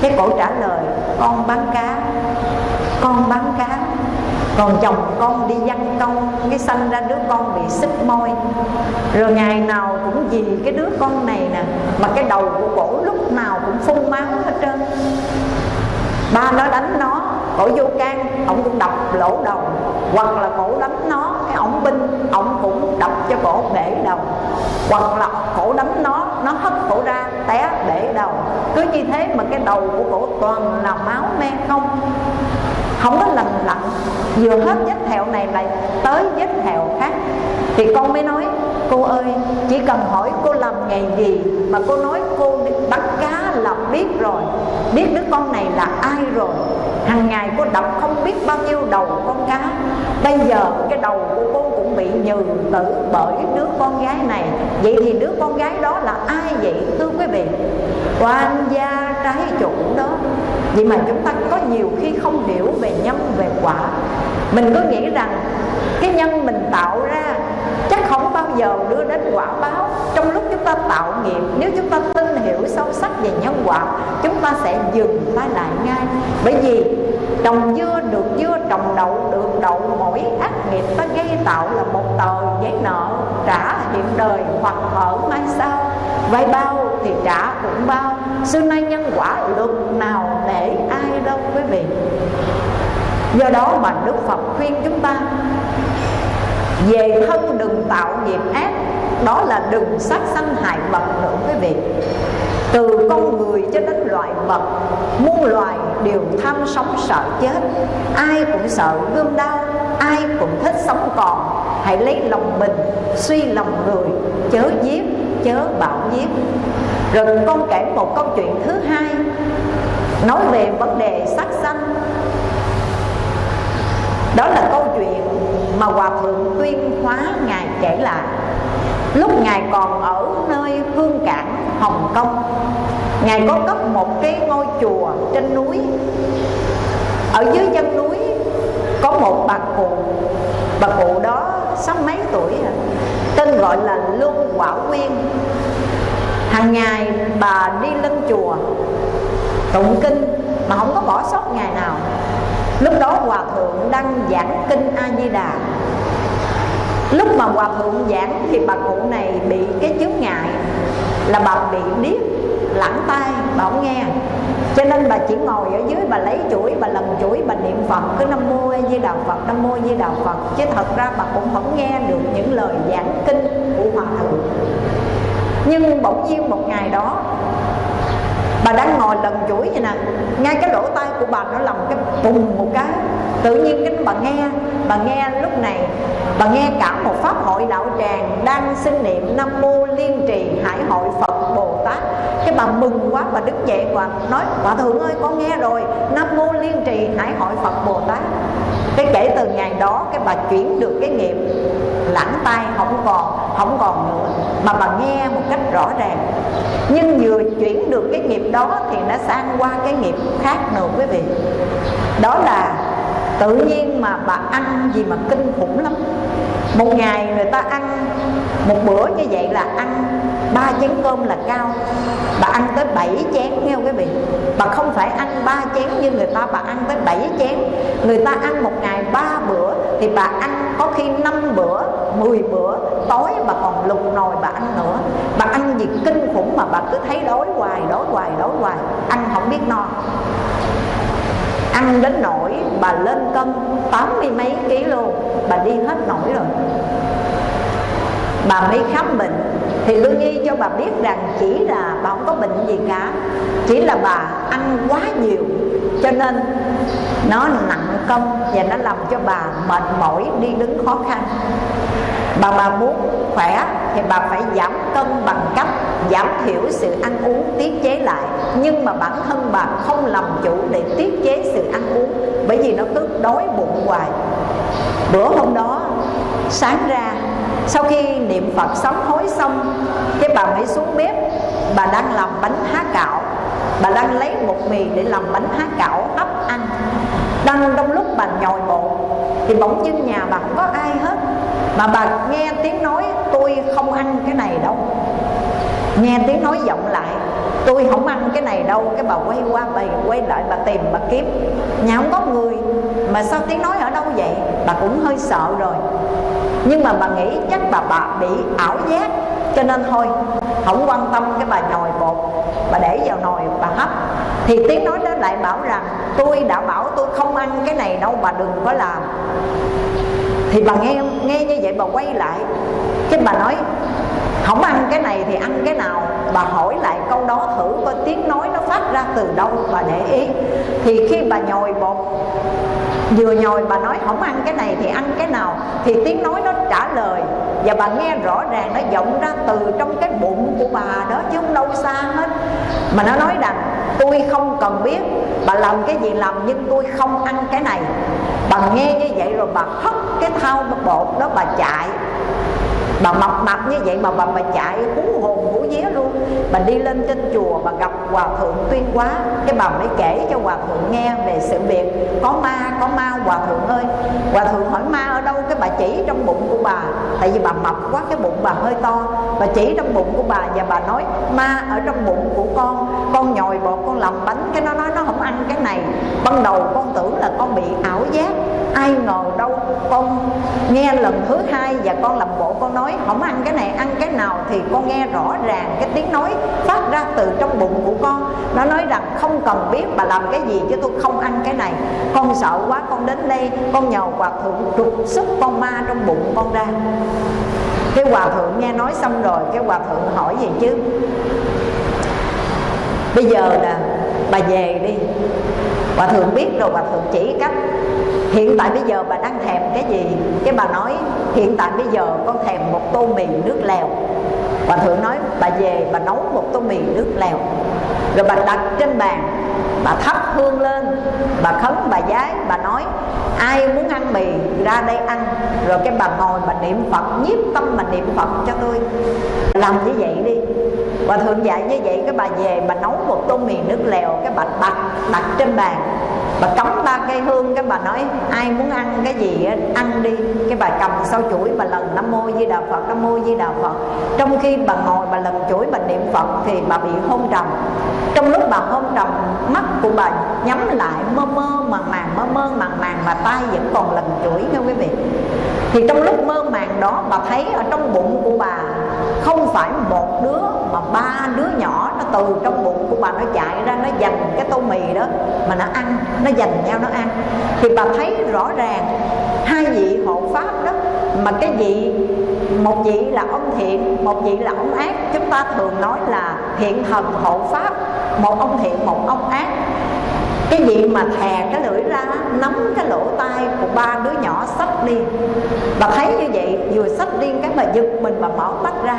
Cái cổ trả lời, con bán cá. Con bán cá. Còn chồng con đi văn công, cái sanh ra đứa con bị xích môi. Rồi ngày nào cũng vì cái đứa con này nè, mà cái đầu của cổ lúc nào cũng phun máu hết trơn. Ba nó đánh nó, cổ vô can ông cũng đập lỗ đầu, hoặc là cổ đánh nó ổng binh ổng cũng đập cho cổ bể đầu. Hoặc là cổ đánh nó nó hất cổ ra, té bể đầu. Cứ như thế mà cái đầu của cổ toàn là máu me không. Không có lành lặn. Vừa hết vết thẹo này lại tới vết thẹo khác. Thì con mới nói, cô ơi, chỉ cần hỏi cô làm nghề gì mà cô nói cô bắt cá là biết rồi. Biết đứa con này là ai rồi. Hàng ngày cô đọc không biết bao nhiêu đầu con cá bây giờ cái đầu của cô cũng bị nhừ tử bởi đứa con gái này. Vậy thì đứa con gái đó là ai vậy, thưa quý vị? Quan gia trái chủ đó. Vậy mà chúng ta có nhiều khi không hiểu về nhân, về quả. Mình cứ nghĩ rằng cái nhân mình tạo ra chắc không bao giờ đưa đến quả báo. Trong lúc chúng ta tạo nghiệp, nếu chúng ta tin hiểu sâu sắc về nhân quả, chúng ta sẽ dừng tay lại ngay. Bởi vì trồng dưa được dưa, trồng đậu được đậu, mỗi ác nghiệp ta gây tạo là một tờ giấy nợ trả hiện đời hoặc ở mai sau. Vay bao thì trả cũng bao. Xưa nay nhân quả luật nào để ai đâu quý vị. Do đó mà đức phật khuyên chúng ta, về thân đừng tạo nghiệp ác, đó là đừng sát sanh hại vật nữa quý vị. Từ con người cho đến loài vật, muôn loài đều tham sống sợ chết. Ai cũng sợ gươm đau, ai cũng thích sống còn. Hãy lấy lòng mình, suy lòng người, chớ giết chớ bạo giết rồi con kể một câu chuyện thứ hai, nói về vấn đề sát sanh. Đó là câu chuyện mà hòa thượng tuyên hóa ngài kể lại. Lúc ngài còn ở nơi hương cảng, hồng kông, ngài có cất một cái ngôi chùa trên núi. Ở dưới chân núi có một bà cụ. Bà cụ đó sáu mấy tuổi rồi tên gọi là luân quả quyên. Hàng ngày bà đi lên chùa, tụng kinh, mà không có bỏ sót ngày nào. Lúc đó hòa thượng đang giảng kinh a di đà lúc mà hòa thượng giảng thì bà cụ này bị cái chướng ngại, là bà bị điếc lẳng tay bà không nghe cho nên bà chỉ ngồi ở dưới, bà lấy chuỗi, bà lần chuỗi, bà niệm phật. Cứ nam mô a di đà phật, nam mô a di đà phật. Chứ thật ra bà cũng không nghe được những lời giảng kinh của hòa thượng. Nhưng bỗng nhiên một ngày đó, bà đang ngồi lần chuỗi vậy nè. Ngay cái lỗ tai của bà nó làm cái bùng một cái tự nhiên cái bà nghe bà nghe lúc này, bà nghe cả một pháp hội đạo tràng đang xin niệm nam mô liên trì hải hội phật bồ tát. Cái bà mừng quá, bà đứng dậy và nói hòa thượng ơi, con nghe rồi, nam mô liên trì hải hội phật bồ tát. Cái kể từ ngày đó, cái bà chuyển được cái nghiệp, lãng tay không còn không còn nữa, mà bà nghe một cách rõ ràng. Nhưng vừa chuyển được cái nghiệp đó thì nó sang qua cái nghiệp khác nữa, quý vị. Đó là tự nhiên mà bà ăn gì mà kinh khủng lắm. Một ngày người ta ăn, một bữa như vậy là ăn ba chén cơm là cao. Bà ăn tới 7 chén, nghe quý vị? Bà không phải ăn ba chén như người ta, bà ăn tới 7 chén. Người ta ăn một ngày ba bữa thì bà ăn có khi 5 bữa 10 bữa, tối bà còn lục nồi bà ăn nữa. Bà ăn gì kinh khủng mà bà cứ thấy đói hoài đói hoài đói hoài, ăn không biết no ăn đến nỗi bà lên cân tám mươi mấy ký luôn, bà đi hết nổi rồi. Bà mới khám bệnh. Thì lương y cho bà biết rằng chỉ là bà không có bệnh gì cả, chỉ là bà ăn quá nhiều, cho nên nó nặng cân và nó làm cho bà mệt mỏi, đi đứng khó khăn. Bà bà muốn khỏe thì bà phải giảm cân bằng cách giảm thiểu sự ăn uống tiết chế lại. Nhưng mà bản thân bà không làm chủ để tiết chế sự ăn uống, bởi vì nó cứ đói bụng hoài. Bữa hôm đó, sáng ra, sau khi niệm phật sám hối xong, cái bà mới xuống bếp. Bà đang làm bánh há cạo bà đang lấy một mì để làm bánh há cạo hấp ăn. Đang trong lúc bà nhồi bột, thì bỗng dưng nhà bà không có ai hết mà bà nghe tiếng nói, tôi không ăn cái này đâu. Nghe tiếng nói vọng lại, tôi không ăn cái này đâu. Cái bà quay qua, bà quay lại, bà tìm, bà kiếm. Nhà không có người. Mà sao tiếng nói ở đâu vậy? Bà cũng hơi sợ rồi. Nhưng mà bà nghĩ chắc bà bà bị ảo giác, cho nên thôi, không quan tâm cái bà nhồi bột. Bà để vào nồi, bà hấp. Thì tiếng nói đó lại bảo rằng, tôi đã bảo tôi không ăn cái này đâu, bà đừng có làm thì bà nghe nghe như vậy bà quay lại. Cái bà nói, không ăn cái này thì ăn cái nào? Bà hỏi lại câu đó thử coi tiếng nói nó phát ra từ đâu bà để ý. Thì khi bà nhồi bột, vừa nhồi bà nói, không ăn cái này thì ăn cái nào? Thì tiếng nói nó trả lời. Và bà nghe rõ ràng nó vọng ra từ trong cái bụng của bà đó chứ không đâu xa hết. Mà nó nói rằng tôi không cần biết bà làm cái gì làm, nhưng tôi không ăn cái này. Bà nghe như vậy rồi bà hất cái thau bột đó bà chạy. Bà mập mập như vậy mà bà bà chạy hú hồn vía luôn. Bà đi lên trên chùa, bà gặp hòa thượng tuyên quá cái bà mới kể cho hòa thượng nghe về sự việc. Có ma có ma hòa thượng ơi. Hòa thượng hỏi, ma ở đâu? Cái bà chỉ trong bụng của bà. Tại vì bà mập quá, cái bụng bà hơi to. Bà chỉ trong bụng của bà và bà nói, ma ở trong bụng của con. Con nhồi bột con làm bánh. Cái nó nói nó không ăn cái này. Ban đầu con tưởng là con bị ảo giác. Ai ngờ đâu con nghe lần thứ hai và con làm bộ, con nói, không ăn cái này, ăn cái nào thì con nghe rõ ràng cái tiếng nói phát ra từ trong bụng của con. Nó nói rằng không cần biết bà làm cái gì chứ tôi không ăn cái này. Con sợ quá, con đến đây, con nhờ hòa thượng trục xuất con ma trong bụng con ra. Cái hòa thượng nghe nói xong rồi, cái hòa thượng hỏi gì chứ? Bây giờ là bà về đi. Hòa thượng biết rồi, hòa thượng chỉ cách. Hiện tại bây giờ bà đang thèm cái gì? Cái bà nói, hiện tại bây giờ con thèm một tô mì nước lèo hòa thượng nói, bà về, bà nấu một tô mì nước lèo. Rồi bà đặt trên bàn, bà thắp hương lên, bà khấn, bà giái bà nói, ai muốn ăn mì, ra đây ăn. Rồi cái bà ngồi, bà niệm phật, nhiếp tâm mà niệm phật cho tôi. Làm như vậy đi Hòa thượng dạy như vậy, cái bà về bà nấu một tô mì nước lèo, cái bà đặt đặt trên bàn. Bà cắm ba cây hương, cái bà nói, ai muốn ăn cái gì ăn đi. Cái bà cầm sau chuỗi, bà lần nam mô di đà phật, nam mô di đà phật. Trong khi bà ngồi, bà lần chuỗi, bà niệm phật thì bà bị hôn trầm. Trong lúc bà hôn trầm, mắt của bà nhắm lại, mơ mơ màng màng, mơ mơ màng màng, mà tay vẫn còn lần chuỗi nha quý vị. Thì trong lúc mơ màng đó, bà thấy ở trong bụng của bà không phải một đứa, mà ba đứa nhỏ, nó từ trong bụng của bà nó chạy ra, nó giành cái tô mì đó mà nó ăn, nó giành nhau nó ăn. Thì bà thấy rõ ràng, hai vị hộ pháp đó, mà cái vị, một vị là ông thiện, một vị là ông ác, chúng ta thường nói là thiện thần hộ pháp, một ông thiện, một ông ác cái gì mà thè cái lưỡi ra, nắm cái lỗ tai của ba đứa nhỏ sách đi. Bà thấy như vậy, vừa sách đi cái bà giật mình bà mở mắt ra,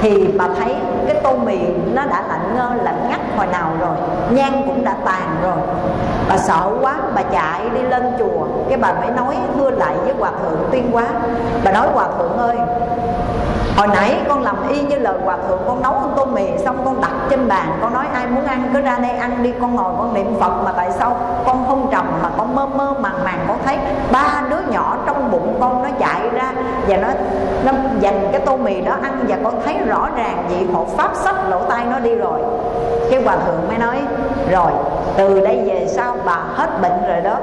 thì bà thấy cái tô mì nó đã lạnh ngơ, lạnh ngắt hồi nào rồi, nhang cũng đã tàn rồi. Bà sợ quá, bà chạy đi lên chùa. Cái bà mới nói, thưa lại với hòa thượng tuyên quá bà nói, hòa thượng ơi Hồi nãy con làm y như lời hòa thượng, Con nấu con tô mì, xong con đặt trên bàn, Con nói ai muốn ăn cứ ra đây ăn đi, Con ngồi con niệm Phật mà tại sao con không trầm Mà con mơ mơ màng màng, con thấy Ba đứa nhỏ trong bụng con nó chạy ra Và nó nó dành cái tô mì đó ăn Và con thấy rõ ràng vị hộ pháp sách lỗ tai nó đi rồi. Cái hòa thượng mới nói, Rồi, từ đây về sau bà hết bệnh rồi đó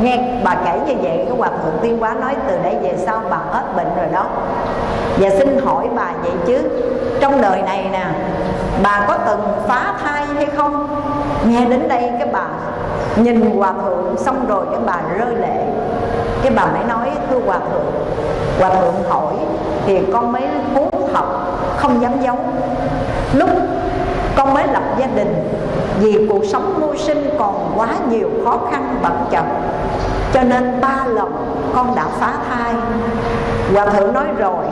nghe bà kể như vậy, cái hòa thượng tiên quá nói, từ đây về sau bà hết bệnh rồi đó. Và xin hỏi bà vậy chứ, trong đời này nè, bà có từng phá thai hay không? Nghe đến đây cái bà nhìn hòa thượng, xong rồi cái bà rơi lệ. Cái bà mới nói, thưa hòa thượng hòa thượng hỏi thì con mới muốn học, không dám giấu lúc con mới lập gia đình. Vì cuộc sống mưu sinh còn quá nhiều khó khăn, bận chậm. Cho nên ba lần con đã phá thai. Hòa thượng nói rồi,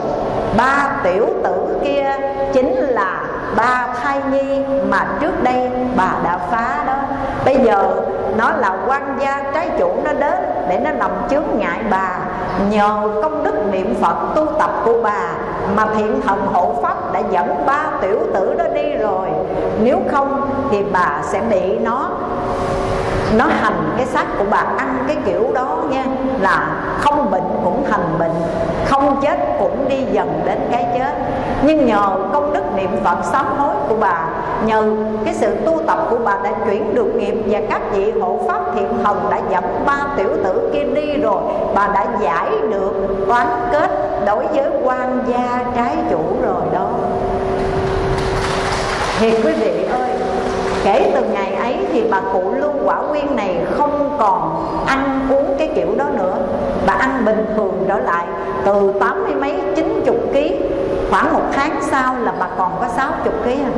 ba tiểu tử kia chính là ba thai nhi mà trước đây bà đã phá đó. Bây giờ nó là quan gia trái chủ nó đến để nó làm chướng ngại bà. Nhờ công đức niệm phật tu tập của bà mà thiện thần hộ pháp đã dẫn ba tiểu tử đó đi rồi. Nếu không thì bà sẽ bị nó nó hành cái xác của bà, ăn cái kiểu đó nha, là không bệnh cũng thành bệnh, không chết cũng đi dần đến cái chết. Nhưng nhờ công đức niệm phật sám hối của bà, nhờ cái sự tu tập của bà đã chuyển được nghiệp và các vị hộ pháp thiện thần đã dẫn ba tiểu tử kia đi rồi, bà đã giải được oán kết đối với quan gia trái chủ rồi đó. Thì quý vị ơi kể từ ngày ấy thì bà cụ lưu quả nguyên này không còn ăn uống cái kiểu đó nữa. Bà ăn bình thường trở lại, từ tám mươi mấy, chín chục ký, khoảng một tháng sau là bà còn có sáu chục ký à.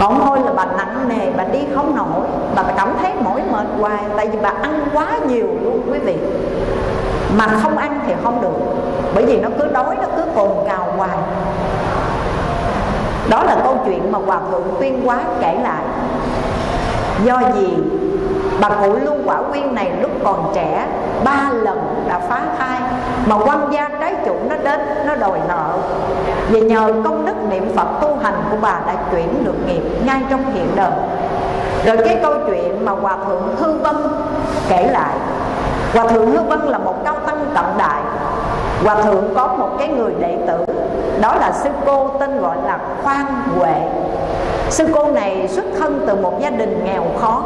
Còn thôi là bà nặng nề, bà đi không nổi. Bà cảm thấy mỏi mệt hoài, tại vì bà ăn quá nhiều luôn quý vị. Mà không ăn thì không được, bởi vì nó cứ đói, nó cứ cồn cào hoài đó là câu chuyện mà hòa thượng tuyên quá kể lại. Do gì bà cụ lưu quả quyên này lúc còn trẻ, ba lần đã phá thai, mà quan gia trái chủ nó đến, nó đòi nợ. Và nhờ công đức niệm phật tu hành của bà đã chuyển được nghiệp ngay trong hiện đời. Rồi cái câu chuyện mà hòa thượng hư vân kể lại. Hòa thượng hư vân là một cao tăng cận đại. Hòa thượng có một cái người đệ tử đó là sư cô tên gọi là khoan huệ. Sư cô này xuất thân từ một gia đình nghèo khó.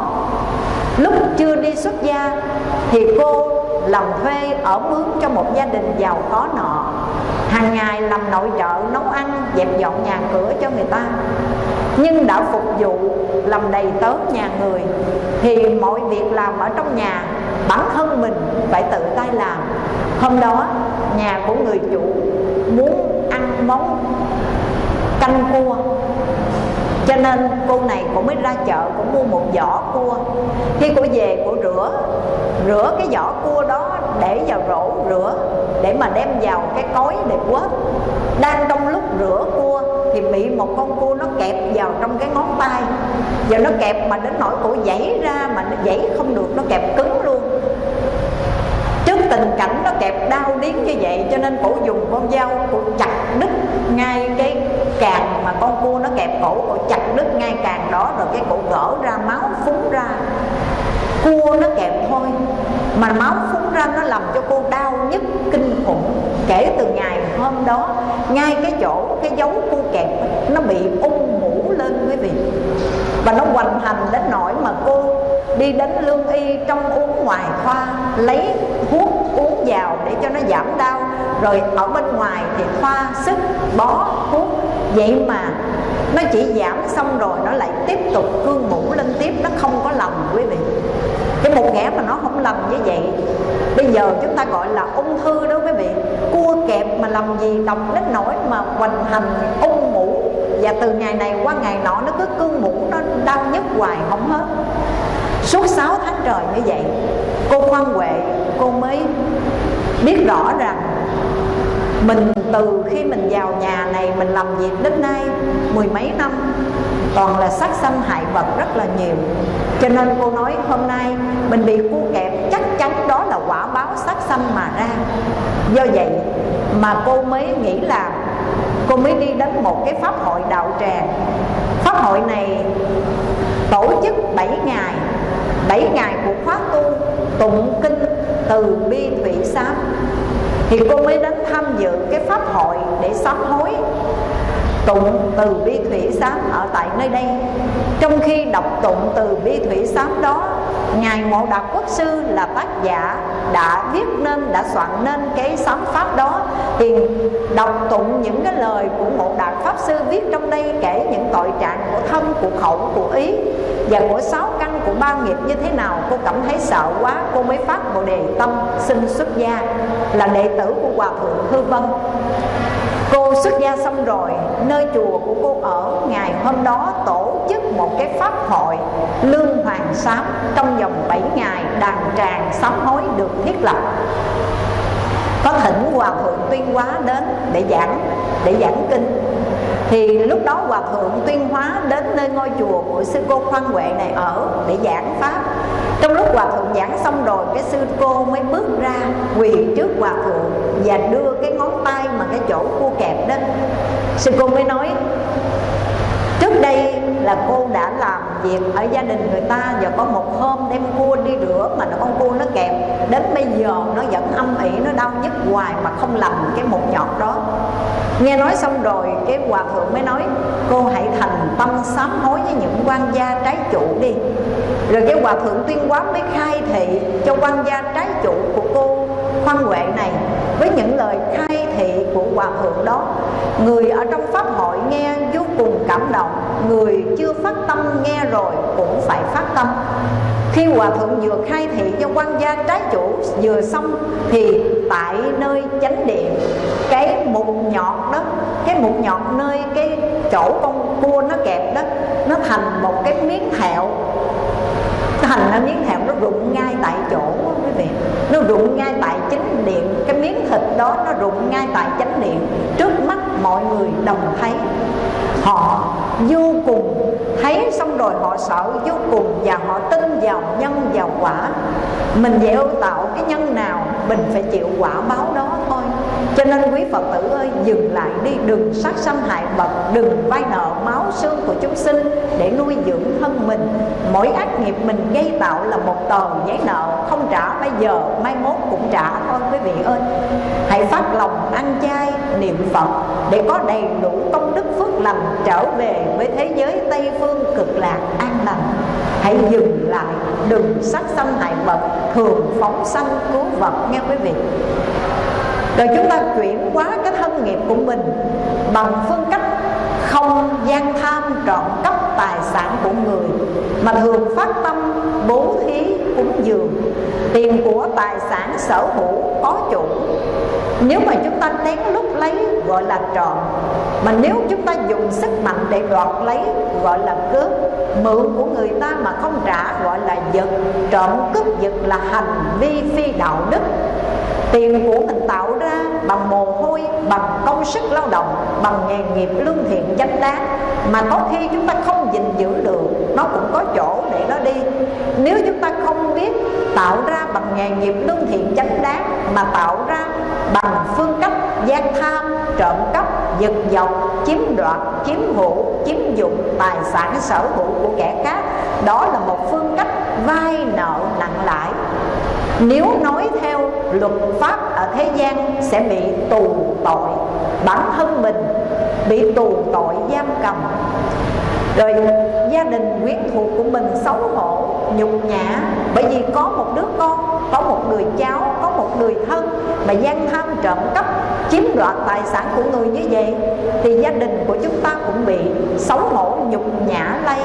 Lúc chưa đi xuất gia thì cô làm thuê ở mướn cho một gia đình giàu có nọ. Hàng ngày làm nội trợ, nấu ăn, dẹp dọn nhà cửa cho người ta. Nhưng đã phục vụ làm đầy tớ nhà người thì mọi việc làm ở trong nhà, bản thân mình phải tự tay làm. Hôm đó, nhà của người chủ muốn món canh cua. Cho nên cô này cũng mới ra chợ, cũng mua một giỏ cua. Khi cô về, cô rửa rửa cái giỏ cua đó để vào rổ rửa, để mà đem vào cái cối để quết. Đang trong lúc rửa cua thì bị một con cua nó kẹp vào trong cái ngón tay. Và nó kẹp mà đến nỗi cổ dãy ra mà nó dãy không được, nó kẹp cứng luôn trước tình cảnh nó kẹp đau điếng như vậy, cho nên cổ dùng con dao cổ chặt đứt ngay cái càng mà con cua nó kẹp cổ cổ chặt đứt ngay càng đó, rồi cái cổ gỡ ra, máu phúng ra. Cua nó kẹp thôi, mà máu phúng ra nó làm cho cô đau nhức kinh khủng. Kể từ ngày hôm đó, ngay cái chỗ cái dấu cua kẹp nó bị ung mũ lên quý vị. Và nó hoành hành đến nỗi mà cô đi đến lương y trong uống ngoài khoa, lấy thuốc uống vào để cho nó giảm đau. Rồi ở bên ngoài thì khoa sức bó thuốc vậy mà nó chỉ giảm xong rồi nó lại tiếp tục cương mũ lên tiếp. Nó không có lầm quý vị. Cái một ghẻ mà nó không lầm như vậy, bây giờ chúng ta gọi là ung thư đó, quý vị. Cua kẹp mà làm gì độc đến nỗi mà hoành hành, ung mũ. Và từ ngày này qua ngày nọ nó cứ cương mũ nó đau nhức hoài, không hết. Suốt 6 tháng trời như vậy, cô khoan huệ cô mới biết rõ rằng mình từ khi mình vào nhà này, mình làm việc đến nay mười mấy năm, toàn là sát sanh hại vật rất là nhiều. Cho nên cô nói hôm nay mình bị cua kẹp, chắc chắn đó là quả báo sát sanh mà ra. Do vậy mà cô mới nghĩ là cô mới đi đến một cái pháp hội đạo tràng. Pháp hội này tổ chức 7 ngày. 7 ngày của khóa tu, tụng kinh từ bi thủy sám thì cô mới đến tham dự cái pháp hội để sám hối tụng từ bi thủy sám ở tại nơi đây. Trong khi đọc tụng từ bi thủy sám đó, ngài ngộ đạt quốc sư là tác giả đã viết nên, đã soạn nên cái sám pháp đó. Thì đọc tụng những cái lời của ngộ đạt pháp sư viết trong đây kể những tội trạng của thân, của khẩu, của ý và của sáu căn của ba nghiệp như thế nào, cô cảm thấy sợ quá, cô mới phát bồ đề tâm xin xuất gia, là đệ tử của hòa thượng hư vân. Cô xuất gia xong rồi, Nơi chùa của cô ở, Ngày hôm đó tổ chức một cái pháp hội Lương Hoàng Sám Trong vòng 7 ngày đàn tràng sám hối được thiết lập. Có thỉnh Hòa Thượng Tuyên Hóa đến để giảng để giảng kinh thì lúc đó hòa thượng tuyên hóa đến nơi ngôi chùa của sư cô khoan huệ này ở để giảng pháp. Trong lúc hòa thượng giảng xong rồi, cái sư cô mới bước ra, quỳ trước hòa thượng và đưa cái ngón tay mà cái chỗ cua kẹp đó. Sư cô mới nói, trước đây là cô đã làm việc ở gia đình người ta và có một hôm đem cua đi rửa mà nó con cua nó kẹp. Đến bây giờ nó vẫn âm ỉ, nó đau nhức hoài mà không lầm cái một nhọt đó nghe nói xong rồi, cái hòa thượng mới nói, cô hãy thành tâm sám hối với những quan gia trái chủ đi. Rồi cái hòa thượng tuyên quán mới khai thị cho quan gia trái chủ của cô văn huệ này với những lời khai thị của hòa thượng đó. Người ở trong pháp hội nghe vô cùng cảm động, người chưa phát tâm nghe rồi cũng phải phát tâm. Khi hòa thượng vừa khai thị cho quan gia trái chủ vừa xong thì tại nơi chánh điện, cái mục nhọt đó, cái mục nhọt nơi cái chỗ con cua nó kẹp đó, nó thành một cái miếng thẹo thành ra miếng thèo nó rụng ngay tại chỗ quý vị. Nó rụng ngay tại chánh điện. Cái miếng thịt đó nó rụng ngay tại chánh điện. Trước mắt mọi người đồng thấy. Họ vô cùng thấy xong rồi họ sợ vô cùng và họ tin vào nhân vào quả. Mình gieo tạo cái nhân nào, mình phải chịu quả báo đó cho nên quý phật tử ơi, dừng lại đi, đừng sát sanh hại vật, đừng vay nợ máu xương của chúng sinh để nuôi dưỡng thân mình. Mỗi ác nghiệp mình gây tạo là một tờ giấy nợ, không trả, bây giờ mai mốt cũng trả thôi, quý vị ơi. Hãy phát lòng ăn chay, niệm phật để có đầy đủ công đức phước lành trở về với thế giới tây phương cực lạc an lành. Hãy dừng lại, đừng sát sanh hại vật, thường phóng sanh cứu vật nghe quý vị rồi chúng ta chuyển hóa cái thân nghiệp của mình bằng phương cách không gian tham trọn cấp tài sản của người, mà thường phát tâm bố thí cúng dường, tiền của tài sản sở hữu có chủ. Nếu mà chúng ta lén lúc lấy, gọi là trộm, mà nếu chúng ta dùng sức mạnh để đoạt lấy, gọi là cướp, mượn của người ta mà không trả, gọi là giật, trộm cướp giật là hành vi phi đạo đức tiền của mình tạo ra bằng mồ hôi, bằng công sức lao động, bằng nghề nghiệp lương thiện chánh đáng mà có khi chúng ta không gìn giữ được, nó cũng có chỗ để nó đi. Nếu chúng ta không biết tạo ra bằng nghề nghiệp lương thiện chánh đáng mà tạo ra bằng phương cách gian tham, trộm cắp, giật dọc chiếm đoạt, chiếm hữu, chiếm dụng tài sản sở hữu của kẻ khác, đó là một phương cách vay nợ nặng lãi. Nếu nói theo luật pháp ở thế gian sẽ bị tù tội. Bản thân mình bị tù tội giam cầm. Rồi gia đình quyến thuộc của mình xấu hổ, nhục nhã. Bởi vì có một đứa con, có một người cháu, có một người thân mà gian tham trộm cắp, chiếm đoạt tài sản của người như vậy, thì gia đình của chúng ta cũng bị xấu hổ, nhục nhã lây.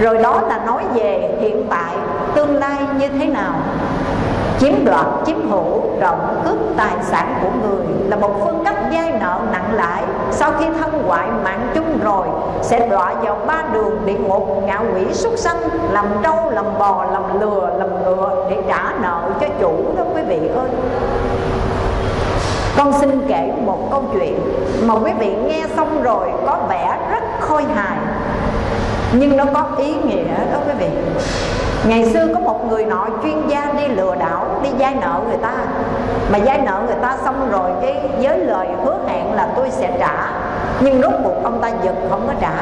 Rồi đó là nói về hiện tại tương lai như thế nào chiếm đoạt, chiếm hữu trộm cướp tài sản của người là một phương cách vay nợ nặng lãi. Sau khi thân hoại mạng chung rồi, sẽ đọa vào ba đường địa ngục ngạ quỷ súc sanh, làm trâu, làm bò, làm lừa, làm ngựa để trả nợ cho chủ đó, quý vị ơi. Con xin kể một câu chuyện mà quý vị nghe xong rồi có vẻ rất khôi hài, nhưng nó có ý nghĩa đó, quý vị. Ngày xưa có một người nọ chuyên gia đi lừa đảo, Đi vay nợ người ta. Mà vay nợ người ta xong rồi cái Với lời hứa hẹn là tôi sẽ trả. Nhưng rốt cuộc ông ta giật không có trả.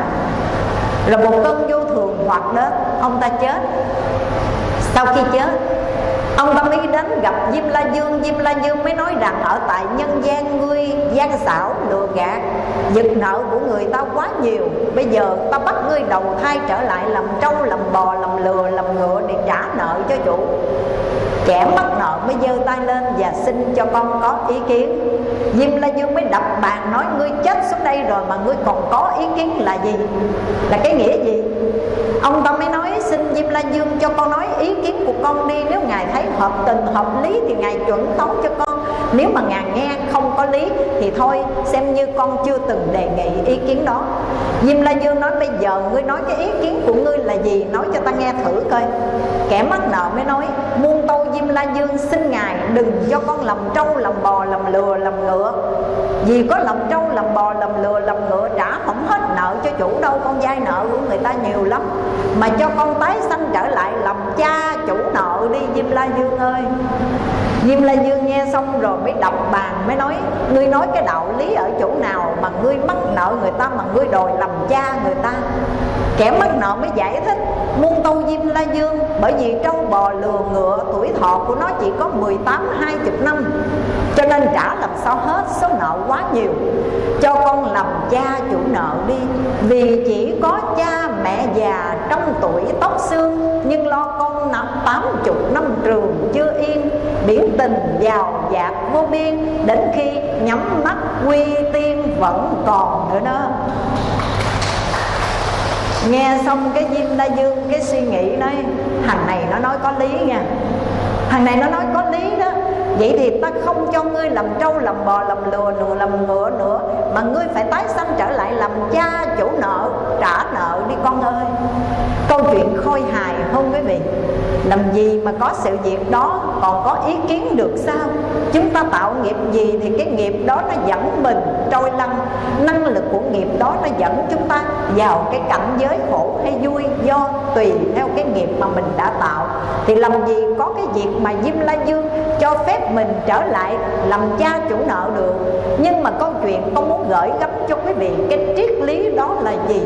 Rồi một cơn vô thường hoạt đến Ông ta chết. Sau khi chết Ông tâm ý đến gặp Diêm La Dương. Diêm La Dương mới nói rằng ở tại nhân gian ngươi gian xảo lừa gạt Giật nợ của người ta quá nhiều. Bây giờ ta bắt ngươi đầu thai trở lại làm trâu, làm bò, làm lừa, làm ngựa Để trả nợ cho chủ. Kẻ mắc nợ mới giơ tay lên và xin cho con có ý kiến. Diêm La Dương mới đập bàn nói Ngươi chết xuống đây rồi mà ngươi còn có ý kiến là gì? Là cái nghĩa gì? Ông ta mới nói, xin Diêm La Dương cho con nói ý kiến của con đi. Nếu Ngài thấy hợp tình, hợp lý thì Ngài chuẩn tấu cho con. Nếu mà Ngài nghe không có lý thì thôi, xem như con chưa từng đề nghị ý kiến đó. Diêm La Dương nói, bây giờ ngươi nói cái ý kiến của ngươi là gì? Nói cho ta nghe thử coi. Kẻ mắc nợ mới nói, Muôn tâu Diêm La Dương xin Ngài đừng cho con lầm trâu, lầm bò, lầm lừa, lầm ngựa. Vì có lầm trâu, lầm bò, lầm lừa, lầm ngựa trả không hết nợ cho chủ đâu Con vay nợ của người ta nhiều lắm. Mà cho con tái sanh trở lại làm cha chủ nợ đi Diêm La Dương ơi. Diêm La Dương nghe xong rồi mới đọc bàn Mới nói Ngươi nói cái đạo lý ở chỗ nào Mà ngươi mắc nợ người ta Mà ngươi đòi làm cha người ta? Kẻ mắc nợ mới giải thích Muôn tâu Diêm La Dương, Bởi vì trâu bò lừa ngựa, Tuổi thọ của nó chỉ có 18 20 năm, Cho nên trả làm sao hết Số nợ quá nhiều. Cho con làm cha chủ nợ đi, Vì chỉ có cha mẹ già Trong tuổi tóc xương, Nhưng lo con năm tám chục năm trường chưa yên Biển tình giàu dạt vô biên, Đến khi nhắm mắt, quy tiên vẫn còn nữa đó. Nghe xong cái Diêm La Dương cái suy nghĩ nói Thằng này nó nói có lý nha. Thằng này nó nói có lý đó. Vậy thì ta không cho ngươi làm trâu, làm bò, làm lừa, lừa làm ngựa nữa Mà ngươi phải tái sanh trở lại làm cha chủ nợ Trả nợ đi con ơi câu chuyện khôi hài không quý vị làm gì mà có sự việc đó, còn có ý kiến được sao? Chúng ta tạo nghiệp gì thì cái nghiệp đó nó dẫn mình trôi lăn. Năng lực của nghiệp đó nó dẫn chúng ta vào cái cảnh giới khổ hay vui do tùy theo cái nghiệp mà mình đã tạo. Thì làm gì có cái việc mà Diêm La Dương cho phép mình trở lại làm cha chủ nợ được. Nhưng mà câu chuyện con muốn gửi gắm cho quý vị cái triết lý đó là gì?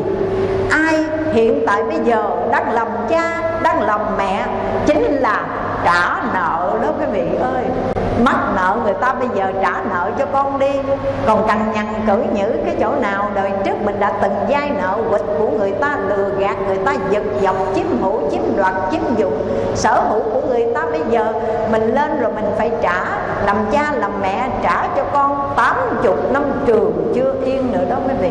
Ai hiện tại bây giờ đang làm cha, đang làm mẹ chính là trả nợ đó quý vị ơi mắc nợ người ta bây giờ trả nợ cho con đi. Còn cằn nhằn, cử nhữ cái chỗ nào đời trước mình đã từng vay nợ quỵt của người ta, lừa gạt người ta, giật dọc, chiếm hữu, chiếm đoạt, chiếm dụng. Sở hữu của người ta bây giờ mình lên rồi mình phải trả. Làm cha, làm mẹ trả cho con tám chục năm trường chưa yên nữa đó quý vị.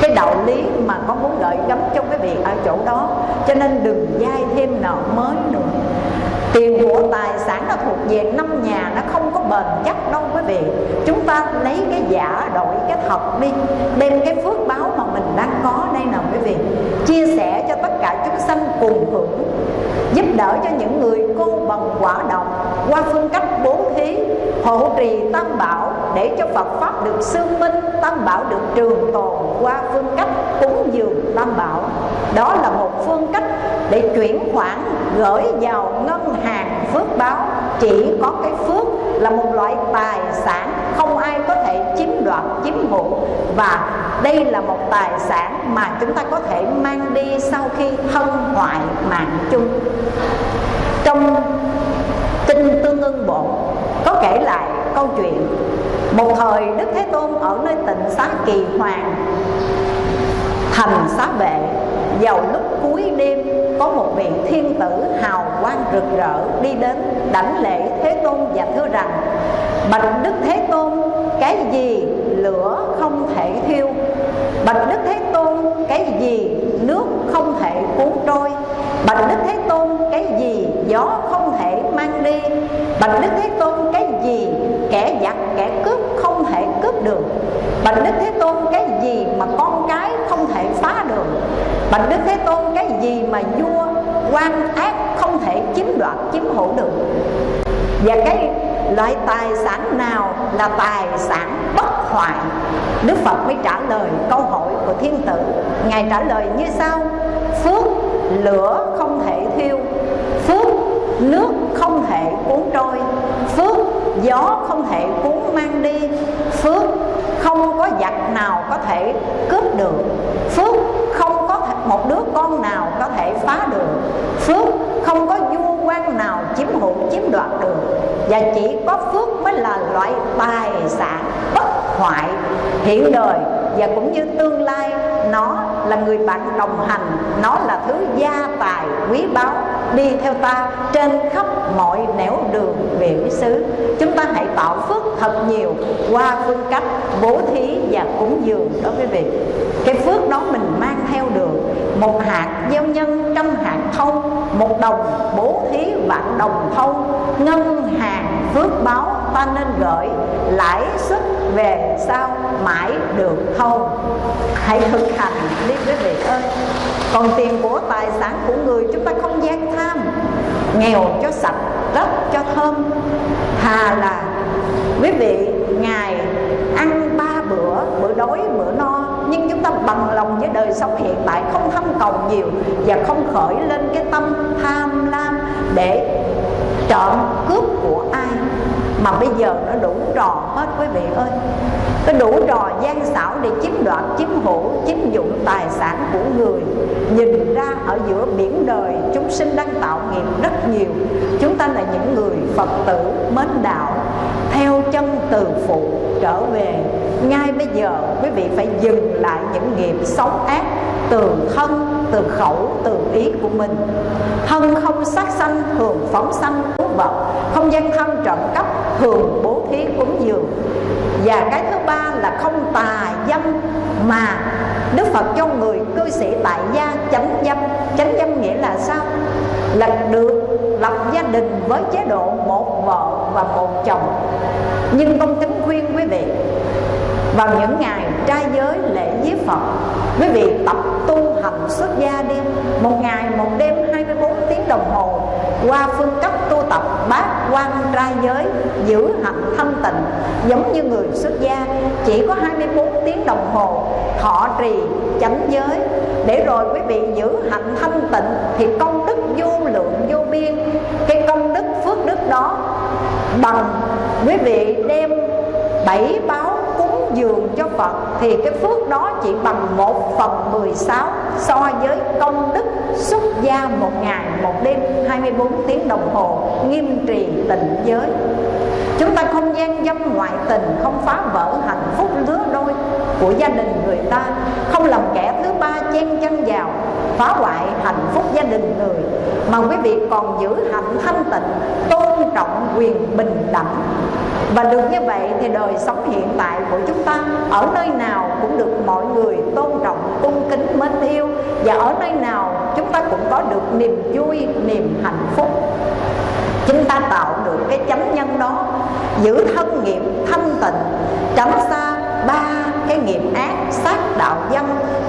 Cái đạo lý mà con muốn gợi gắm cho quý vị ở chỗ đó. Cho nên đừng dai thêm nợ mới nữa tiền của tài sản nó thuộc về năm nhà, nó không có bền chắc đâu quý vị. Chúng ta lấy cái giả đổi cái thật đi. Đem cái phước báo mà mình đang có đây nào quý vị. Chia sẻ cho tất cả chúng sanh cùng hưởng giúp đỡ cho những người cô bằng quả độc. Qua phương cách bố thí hộ trì tam bảo để cho Phật pháp được xương minh, tam bảo được trường tồn. Qua phương cách cúng dường tam bảo. Đó là một phương cách để chuyển khoản gửi vào ngân hàng phước báo, chỉ có cái phước là một loại tài sản, không ai có thể chiếm đoạt, chiếm hữu. Và đây là một tài sản mà chúng ta có thể mang đi sau khi thân hoại mạng chung. Trong kinh tương ưng bộ, có kể lại câu chuyện, một thời đức thế tôn ở nơi tịnh xá kỳ hoàng, thành xá vệ vào lúc cuối đêm có một vị thiên tử hào quang rực rỡ đi đến đảnh lễ thế tôn và thưa rằng, bạch đức thế tôn, cái gì lửa không thể thiêu? Bạch đức thế tôn, cái gì nước không thể cuốn trôi? Bạch đức thế tôn, cái gì gió không thể mang đi? Bạch đức thế tôn, cái gì kẻ giặc, kẻ cướp không thể cướp được? Bạch đức thế tôn, cái gì mà con cái không thể phá được? Bạch đức thế tôn cái gì mà vua quan ác không thể chiếm đoạt, chiếm hữu được? Và cái loại tài sản nào là tài sản bất hoại? Đức Phật mới trả lời câu hỏi của thiên tử. Ngài trả lời như sau Phước lửa không thể thiêu, Phước nước không thể cuốn trôi, Phước gió không thể cuốn mang đi, Phước không có giặc nào có thể cướp được, Phước một đứa con nào có thể phá được Phước, không có vua quan nào chiếm hữu, chiếm đoạt được. Và chỉ có phước mới là loại tài sản bất hoại hiện đời và cũng như tương lai, nó là người bạn đồng hành. Nó là thứ gia tài quý báu. Đi theo ta trên khắp mọi nẻo đường về quý xứ. Chúng ta hãy tạo phước thật nhiều qua phương cách bố thí và cúng dường đó quý vị cái phước đó mình mang theo được. Một hạt gieo nhân trăm hạt thâu một đồng bố thí vạn đồng thâu ngân hàng phước báo ta nên gửi lãi suất về sau mãi được thâu hãy thực hành. Đi quý vị ơi, còn tiền của tài sản của người, chúng ta không gian tham. Nghèo cho sạch, đất cho thơm. Thà là, quý vị ngày ăn ba bữa bữa đói, bữa no. Nhưng chúng ta bằng lòng với đời sống hiện tại, không thâm cầu nhiều và không khởi lên cái tâm tham lam để trộm cướp của ai? Mà bây giờ nó đủ trò hết quý vị ơi. Nó đủ trò gian xảo để chiếm đoạt, chiếm hữu, chiếm dụng tài sản của người. Nhìn ra ở giữa biển đời, chúng sinh đang tạo nghiệp rất nhiều. Chúng ta là những người phật tử mến đạo, theo chân từ phụ trở về. Ngay bây giờ, quý vị phải dừng lại những nghiệp xấu ác từ thân, từ khẩu, từ ý của mình. Thân không sát sanh, thường phóng sanh vật không gian thân trộm cắp thường bố thí cúng dường. Và cái thứ ba là không tà dâm, mà Đức Phật cho người cư sĩ tại gia chánh dâm. Chánh dâm nghĩa là sao? Là được lập gia đình với chế độ một vợ và một chồng. Nhưng con kính khuyên quý vị, vào những ngày trai giới lễ giới Phật, quý vị tập tu hành xuất gia đi. Một ngày, một đêm 24 tiếng đồng hồ qua phương cấp tu tập bát quan trai giới, giữ hạnh thanh tịnh, giống như người xuất gia. Chỉ có 24 tiếng đồng hồ, thọ trì, chánh giới. Để rồi quý vị giữ hạnh thanh tịnh thì công đức vô lượng vô biên. Cái công đức phước đức đó bằng quý vị đem bảy báo cúng dường cho Phật thì cái phước đó chỉ bằng một phần 16 so với công đức xuất gia một ngày một đêm 24 tiếng đồng hồ, nghiêm trì tịnh giới. Chúng ta không gian dâm ngoại tình, không phá vỡ hạnh phúc lứa đôi của gia đình người ta, không làm kẻ thứ ba chen chân vào, phá hoại hạnh phúc gia đình người, mà quý vị còn giữ hạnh thanh tịnh tôn trọng quyền bình đẳng. Và được như vậy thì đời sống hiện tại của chúng ta ở nơi nào cũng được mọi người tôn trọng, cung kính, mến yêu. Và ở nơi nào chúng ta cũng có được niềm vui, niềm hạnh phúc. Chúng ta tạo được cái chánh nhân đó, giữ thân nghiệp thanh tịnh, tránh xa ba cái nghiệp ác sát đạo dân,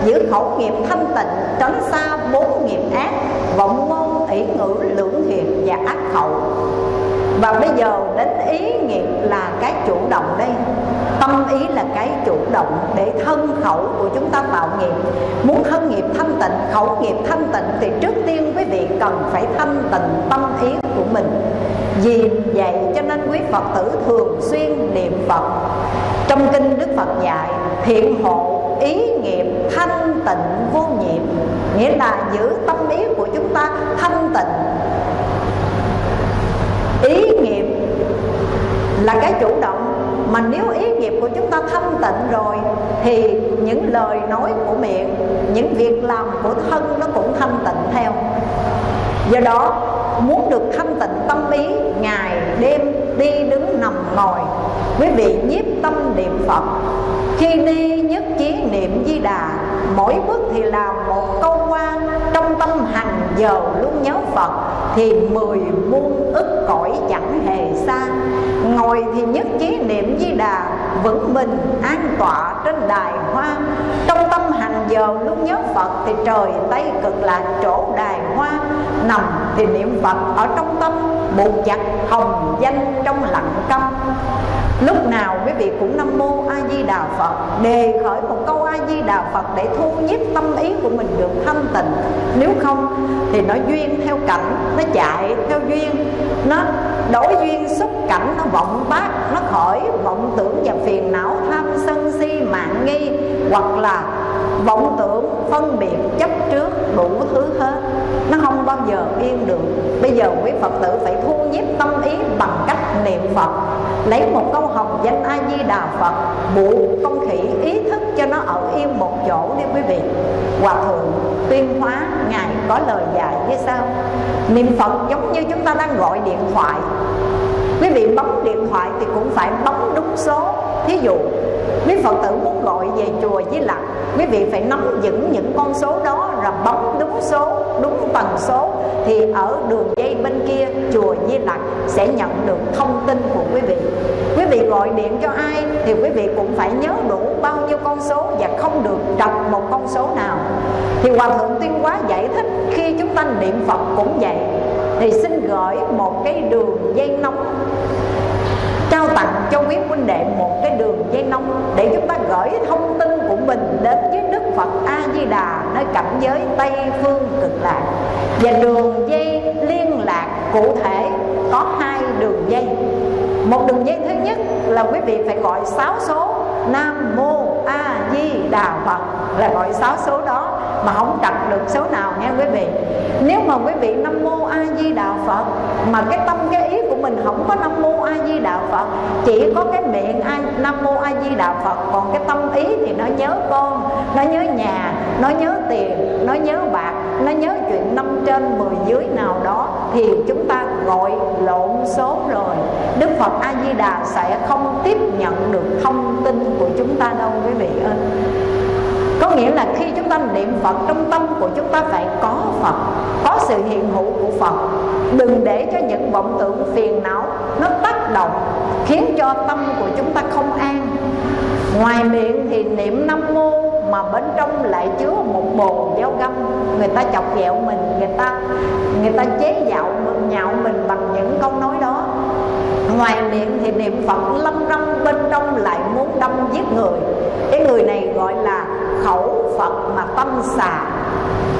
giữ khẩu nghiệp thanh tịnh, tránh xa bốn nghiệp ác vọng ngôn tỷ ngữ lưỡng thiệt và ác khẩu và bây giờ đến ý nghiệp là cái chủ động đây. Tâm ý là cái chủ động để thân khẩu của chúng ta tạo nghiệp. Muốn thân nghiệp thanh tịnh, khẩu nghiệp thanh tịnh thì trước tiên quý vị cần phải thanh tịnh tâm ý của mình. Vì vậy cho nên quý phật tử thường xuyên niệm phật. Trong kinh đức phật dạy, thiện hộ ý nghiệp thanh tịnh vô nhiễm nghĩa là giữ tâm ý của chúng ta thanh tịnh. Ý nghiệp là cái chủ động, mà nếu ý nghiệp của chúng ta thanh tịnh rồi thì những lời nói của miệng, những việc làm của thân nó cũng thanh tịnh theo. Do đó, muốn được thanh tịnh tâm ý, ngày đêm đi đứng nằm ngồi. Quý vị nhiếp tâm niệm phật. Khi đi nhất chí niệm di đà, mỗi bước thì làm một câu quan trong tâm hàng giờ luôn nhớ phật, thì mười muôn ức cõi chẳng hề xa. Ngồi thì nhất chí niệm di đà, vững bình an tọa trên đài hoa. Trong hành hàng giờ lúc nhớ phật thì trời tây cực lạc chỗ đài hoa. Nằm thì niệm phật ở trong tâm, buộc chặt hồng danh trong lặng câm. Lúc nào quý vị cũng nam mô a di đà phật, đề khởi một câu a di đà phật để thu nhiếp tâm ý của mình được thanh tịnh. Nếu không thì nó duyên theo cảnh, nó chạy theo duyên, nó đổi duyên xúc cảnh, nó vọng bát nó khởi vọng tưởng và phiền não tham sân si mạng nghi, hoặc là vọng tưởng, phân biệt, chấp trước, đủ thứ hết. Nó không bao giờ yên được. Bây giờ quý phật tử phải thu nhiếp tâm ý bằng cách niệm phật, lấy một câu hồng danh a di đà phật, buộc con khỉ ý thức cho nó ở yên một chỗ đi quý vị. Hòa thượng tuyên hóa, ngài có lời dạy như sau. Niệm phật giống như chúng ta đang gọi điện thoại. Quý vị bấm điện thoại thì cũng phải bấm đúng số. Thí dụ quý phật tử muốn gọi về chùa với lặng quý vị phải nắm vững những con số đó, là bấm đúng số, đúng tần số, thì ở đường dây bên kia chùa Di Lặc sẽ nhận được thông tin của quý vị. Quý vị gọi điện cho ai thì quý vị cũng phải nhớ đủ bao nhiêu con số và không được trật một con số nào. Thì hòa thượng tuyên hóa giải thích khi chúng ta niệm phật cũng vậy. Thì xin gửi một cái đường dây nóng trao tặng cho quý huynh đệ một cái đường dây nóng để chúng ta gửi thông tin của mình đến với Đức Phật A Di Đà nơi cảnh giới Tây phương cực lạc. Và đường dây liên lạc cụ thể có hai đường dây. Một đường dây thứ nhất là quý vị phải gọi sáu số Nam Mô A Di Đà Phật là gọi sáu số đó mà không trật được số nào nghe quý vị. Nếu mà quý vị Nam Mô A Di Đà Phật mà cái tâm cái ý của mình không có Nam Mô A Di Đà Phật chỉ có cái miệng A, Nam Mô A Di Đà Phật còn cái tâm ý thì nó nhớ con nó nhớ nhà nó nhớ tiền nó nhớ bạc nó nhớ chuyện năm trên mười dưới nào đó thì chúng ta gọi lộn số rồi. Đức Phật A Di Đà sẽ không tiếp nhận được thông tin của chúng ta đâu, quý vị ơi. Có nghĩa là khi chúng ta niệm Phật, trong tâm của chúng ta phải có Phật, có sự hiện hữu của Phật. Đừng để cho những vọng tưởng phiền não nó tác động, khiến cho tâm của chúng ta không an. Ngoài miệng thì niệm năm mô mà bên trong lại chứa một bồn dao găm. Người ta chọc ghẹo mình, người ta người ta chế dạo mình, nhạo mình bằng những câu nói đó. Ngoài miệng thì niệm phật lâm râm, bên trong lại muốn đâm giết người. Cái người này gọi là khẩu phật mà tâm xà.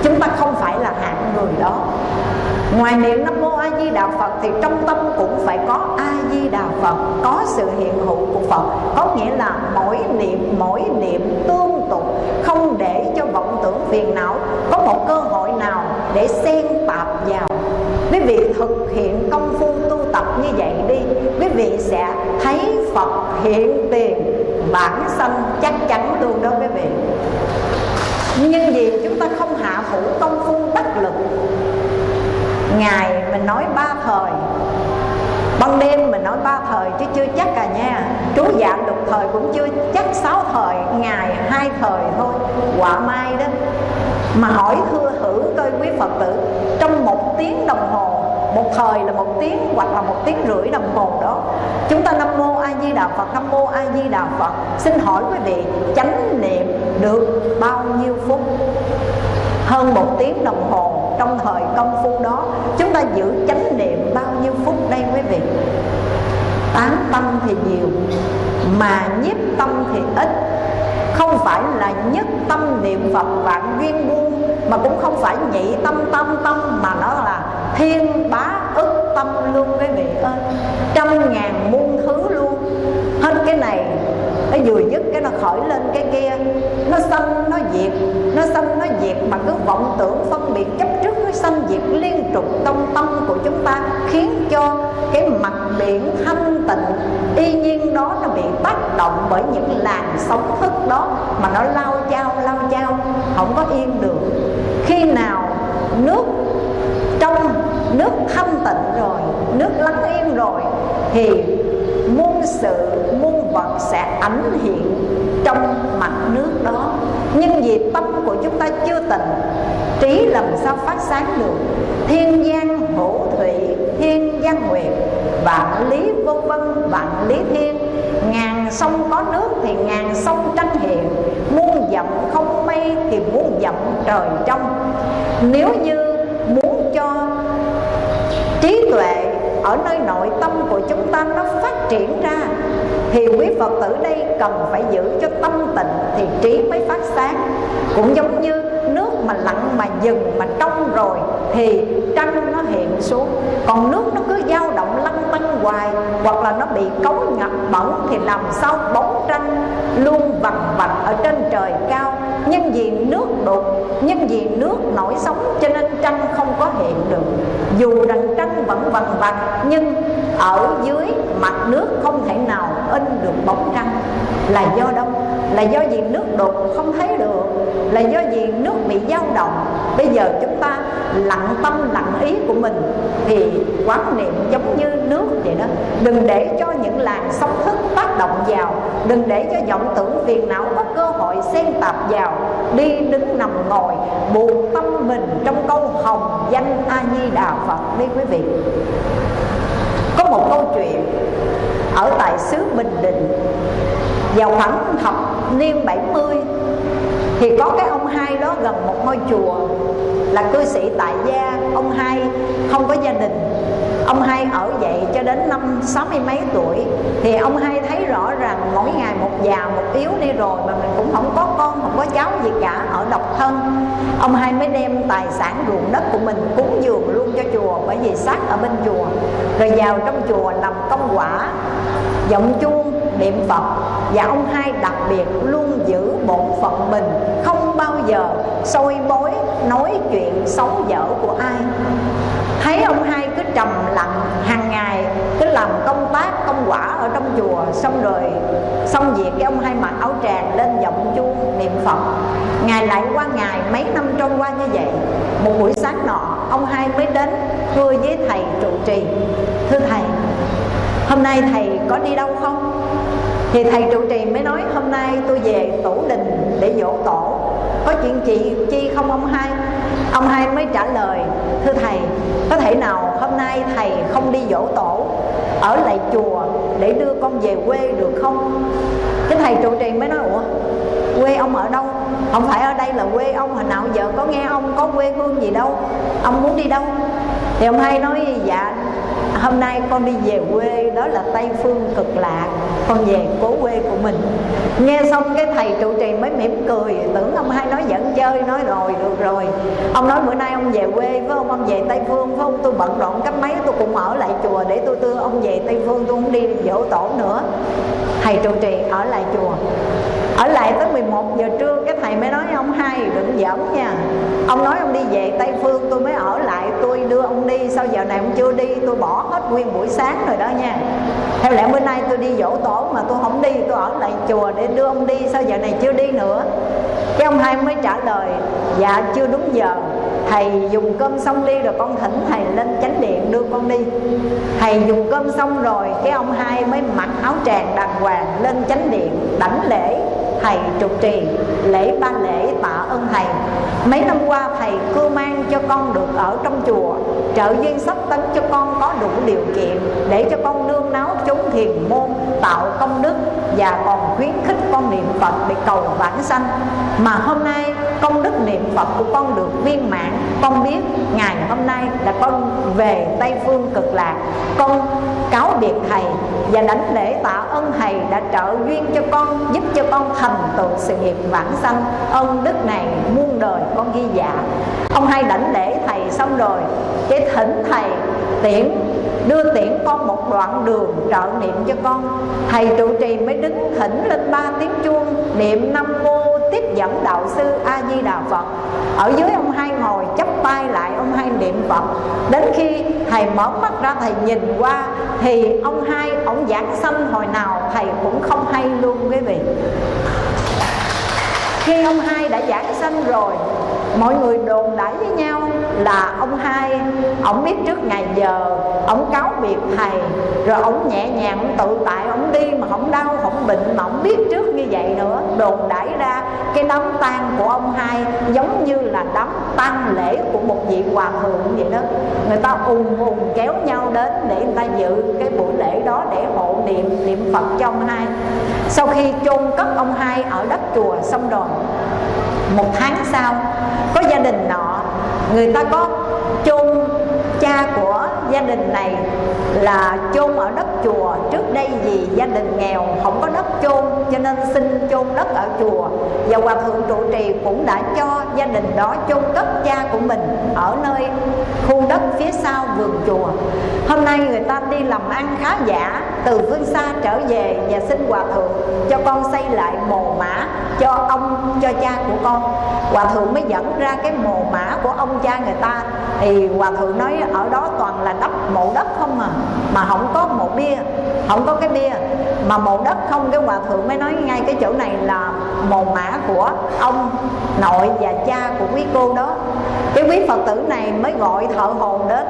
Chúng ta không phải là hạng người đó. Ngoài miệng Nam Mô A Di Đà Phật Thì trong tâm cũng phải có A Di Đà Phật, Có sự hiện hữu của Phật. Có nghĩa là mỗi niệm mỗi niệm tương tục, Không để cho vọng tưởng phiền não Có một cơ hội nào để xen tạp vào. Quý vị thực hiện công phu tu tập như vậy đi, Quý vị sẽ thấy Phật hiện tiền, bản sanh chắc chắn luôn đó quý vị. Nhưng vì chúng ta không hạ phủ công phu đắc lực ngày mình nói ba thời, ban đêm ba thời chứ chưa chắc cả nha. Chú dạng lục thời cũng chưa chắc sáu thời, ngày hai thời thôi. Quả mai đó, mà hỏi thưa thử coi quý phật tử, trong một tiếng đồng hồ, một thời là một tiếng hoặc là một tiếng rưỡi đồng hồ đó, chúng ta nam mô a di đà phật, nam mô a di đà phật. Xin hỏi quý vị, chánh niệm được bao nhiêu phút? Hơn một tiếng đồng hồ trong thời công phu đó, chúng ta giữ chánh niệm bao nhiêu phút đây quý vị? Tán tâm thì nhiều, mà nhiếp tâm thì ít. Không phải là nhất tâm niệm phật vạn duyên buông mà cũng không phải nhị tâm tâm tâm, mà nó là thiên bá ức tâm luôn quý vị ơi. Trăm ngàn muôn thứ luôn. Hết cái này nó vừa dứt cái nó khởi lên cái kia. Nó sanh, nó diệt, nó sanh, nó diệt mà cứ vọng tưởng phân biệt chấp sanh diệt liên tục trong tâm của chúng ta, khiến cho cái mặt biển thanh tịnh, y nhiên đó nó bị tác động bởi những làn sóng thức đó mà nó lao chao lao chao, không có yên được. Khi nào nước trong, nước thanh tịnh rồi, nước lắng yên rồi, thì sự muôn vật sẽ ảnh hiện trong mặt nước đó. Nhưng vì tâm của chúng ta chưa tỉnh trí làm sao phát sáng được? Thiên gian hữu thủy, thiên gian nguyệt, vạn lý vô vân, vạn lý thiên. Ngàn sông có nước thì ngàn sông tranh hiện. Muôn dặm không mây thì muôn dặm trời trong. Nếu như muốn cho trí tuệ ở nơi nội tâm của chúng ta nó phát triển ra, thì quý phật tử đây cần phải giữ cho tâm tịnh thì trí mới phát sáng. Cũng giống như nước mà lặng mà dừng mà trong rồi, thì trăng nó hiện xuống. Còn nước nó cứ dao động lăn tăn hoài, hoặc là nó bị cấu ngập bẩn, thì làm sao bóng trăng luôn vằn vặt ở trên trời cao. Nhưng vì nước nhưng vì nước nổi sóng cho nên trăng không có hiện được. Dù rằng trăng vẫn vằn vặt nhưng ở dưới mặt nước không thể nào in được bóng trăng. Là do đâu? Là do gì nước đục không thấy được, là do gì nước bị dao động bây giờ chúng ta lặng tâm, lặng ý của mình thì quán niệm giống như nước vậy đó. Đừng để cho những làn sóng thức tác động vào. Đừng để cho vọng tưởng phiền não có cơ hội xen tạp vào. Đi đứng nằm ngồi, buộc tâm mình trong câu hồng danh a di đà phật. Đi quý vị, có một câu chuyện ở tại xứ bình định, vào khoảng thập niên 70 thì có cái ông hai đó gần một ngôi chùa là cư sĩ tại gia. Ông hai không có gia đình. Ông hai ở vậy cho đến năm sáu mươi mấy tuổi. Thì ông hai thấy rõ ràng mỗi ngày một già, một yếu đi rồi mà mình cũng không có con, không có cháu gì cả, ở độc thân. Ông hai mới đem tài sản ruộng đất của mình cúng dường luôn cho chùa, bởi vì xác ở bên chùa. Rồi vào trong chùa làm công quả, giọng chuông niệm phật, và ông hai đặc biệt luôn giữ bổn phận mình, không bao giờ soi bối, nói chuyện xấu dở của ai. Thấy ông hai cứ trầm lặng hàng ngày, cứ làm công tác, công quả ở trong chùa, xong rồi, xong việc cái ông hai mặc áo tràng lên giọng chuông niệm phật. Ngày lại qua ngày, mấy năm trôi qua như vậy, một buổi sáng nọ, ông hai mới đến, thưa với thầy trụ trì. Thưa thầy, hôm nay thầy có đi đâu không? Thì thầy trụ trì mới nói, hôm nay tôi về tổ đình để dỗ tổ. Có chuyện gì chi không, ông hai? Ông hai mới trả lời, thưa thầy, có thể nào hôm nay thầy không đi dỗ tổ, ở lại chùa để đưa con về quê được không? Cái thầy trụ trì mới nói, ủa, quê ông ở đâu? Không phải ở đây là quê ông, hồi nào giờ có nghe ông có quê hương gì đâu, ông muốn đi đâu? Thì ông hai nói dạ hôm nay con đi về quê, đó là tây phương cực lạc con về cố quê của mình. Nghe xong cái thầy trụ trì mới mỉm cười. Tưởng ông hai nói giận chơi, nói rồi, được rồi. Ông nói bữa nay ông về quê phải không ông về tây phương, phải không? Tôi bận rộn cách mấy tôi cũng ở lại chùa để tôi đưa ông về tây phương, tôi không đi dỗ tổ nữa. Thầy trụ trì ở lại chùa ở lại tới 11 giờ trưa, cái thầy mới nói, ông hai, đừng giỡn nha. Ông nói ông đi về tây phương, tôi mới ở lại, tôi đưa ông đi. Sao giờ này ông chưa đi, tôi bỏ hết nguyên buổi sáng rồi đó nha. Theo lẽ bữa nay tôi đi dỗ tổ mà tôi không đi, tôi ở lại chùa để đưa ông đi. Sao giờ này chưa đi nữa. Cái ông hai mới trả lời dạ chưa đúng giờ. Thầy dùng cơm xong đi rồi con thỉnh thầy lên chánh điện đưa con đi. Thầy dùng cơm xong rồi, cái ông hai mới mặc áo tràng đàng hoàng lên chánh điện đảnh lễ thầy trụ trì, lễ ba lễ tạ ơn thầy. Mấy năm qua thầy cưu mang cho con được ở trong chùa, trợ duyên sắp tấn cho con có đủ điều kiện để cho con nương náo chúng thiền môn, tạo công đức và còn khuyến khích con niệm phật để cầu vãng sanh. Mà hôm nay công đức niệm phật của con được viên mãn. Con biết ngày hôm nay là con về tây phương cực lạc. Con cáo biệt thầy và đánh lễ tạ ơn thầy đã trợ duyên cho con, giúp cho con thành tựu sự nghiệp vãng sanh. Ơn đức này muôn đời con ghi dạ. Ông hai đảnh lễ thầy xong rồi, cái thỉnh thầy tiễn, đưa tiễn con một đoạn đường trợ niệm cho con. Thầy trụ trì mới đứng thỉnh lên ba tiếng chuông, niệm năm mô tiếp dẫn đạo sư a di đà phật. Ở dưới ông hai ngồi, chắp tay lại ông hai niệm phật. Đến khi thầy mở mắt ra, thầy nhìn qua, thì ông hai, ông giảng sanh hồi nào, thầy cũng không hay luôn, quý vị. Khi ông hai đã giảng sanh rồi, mọi người đồn đãi với nhau là ông hai, ông biết trước ngày giờ, ông cáo biệt thầy, rồi ông nhẹ nhàng, ông tự tại, ông đi mà không đau, không bệnh, mà ông biết trước như vậy nữa. Đồn đãi ra, cái đám tang của ông hai giống như là đám tang lễ của một vị hòa thượng vậy đó. Người ta ùn ùn kéo nhau đến để người ta dự cái buổi lễ đó để hộ niệm niệm phật cho ông hai. Sau khi chôn cất ông hai ở đất chùa xong rồi, một tháng sau, có gia đình nọ người ta có chôn cha của gia đình này là chôn ở đất chùa. Trước đây vì gia đình nghèo, không có đất chôn, cho nên xin chôn đất ở chùa. Và hòa thượng trụ trì cũng đã cho gia đình đó chôn cất cha của mình ở nơi khu đất phía sau vườn chùa. Hôm nay người ta đi làm ăn khá giả, từ phương xa trở về và xin hòa thượng cho con xây lại mồ mã cho ông, cho cha của con. Hòa thượng mới dẫn ra cái mồ mã của ông cha người ta. Thì hòa thượng nói ở đó toàn là đắp mộ đất không à mà không có mộ bia không có cái bia. Mà mộ đất không, cái hòa thượng mới nói ngay cái chỗ này là mồ mã của ông nội và cha của quý cô đó. Cái quý phật tử này mới gọi thợ hồn đến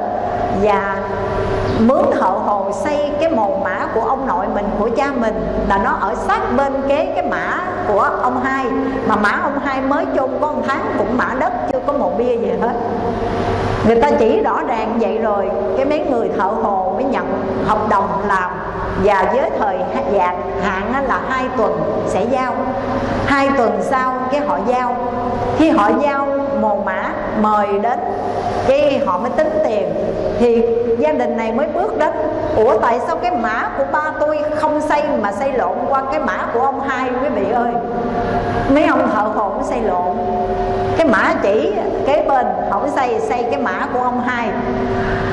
và mướn thợ hồn hồ xây cái mồ mã của ông nội mình, của cha mình, là nó ở sát bên kế cái mã của ông hai. Mà mã ông hai mới chôn có một tháng cũng mã đất, chưa có một bia gì hết. Người ta chỉ rõ ràng vậy rồi, cái mấy người thợ hồ mới nhận hợp đồng làm và với thời dạng, hạn là hai tuần sẽ giao. Hai tuần sau cái họ giao. Khi họ giao, mồ mã mời đến cái họ mới tính tiền, thì gia đình này mới bước đến. Ủa, tại sao cái mã của ba tôi không xây mà xây lộn qua cái mã của ông hai quý vị ơi? Mấy ông thợ hồ mới xây lộn. Cái mã chỉ kế bên không xây xây cái mã của ông hai.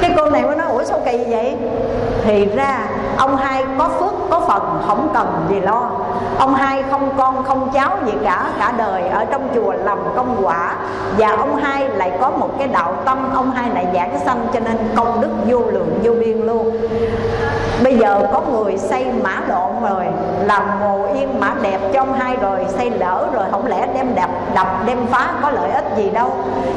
Cái cô này mới nói, ủa, sao kỳ vậy? Thì ra, ông hai có phước có phần không cần gì lo. Ông hai không con, không cháu gì cả cả đời ở trong chùa làm công quả. Và ông hai lại có một cái đạo tâm, ông hai lại giảng sanh cho nên công đức vô lượng, vô biên luôn. Bây giờ có người xây mã lộn rồi, làm ngồi yên mã đẹp cho ông hai rồi, xây lỡ rồi, không lẽ đem đập đập, đem phá có lợi ích gì đâu.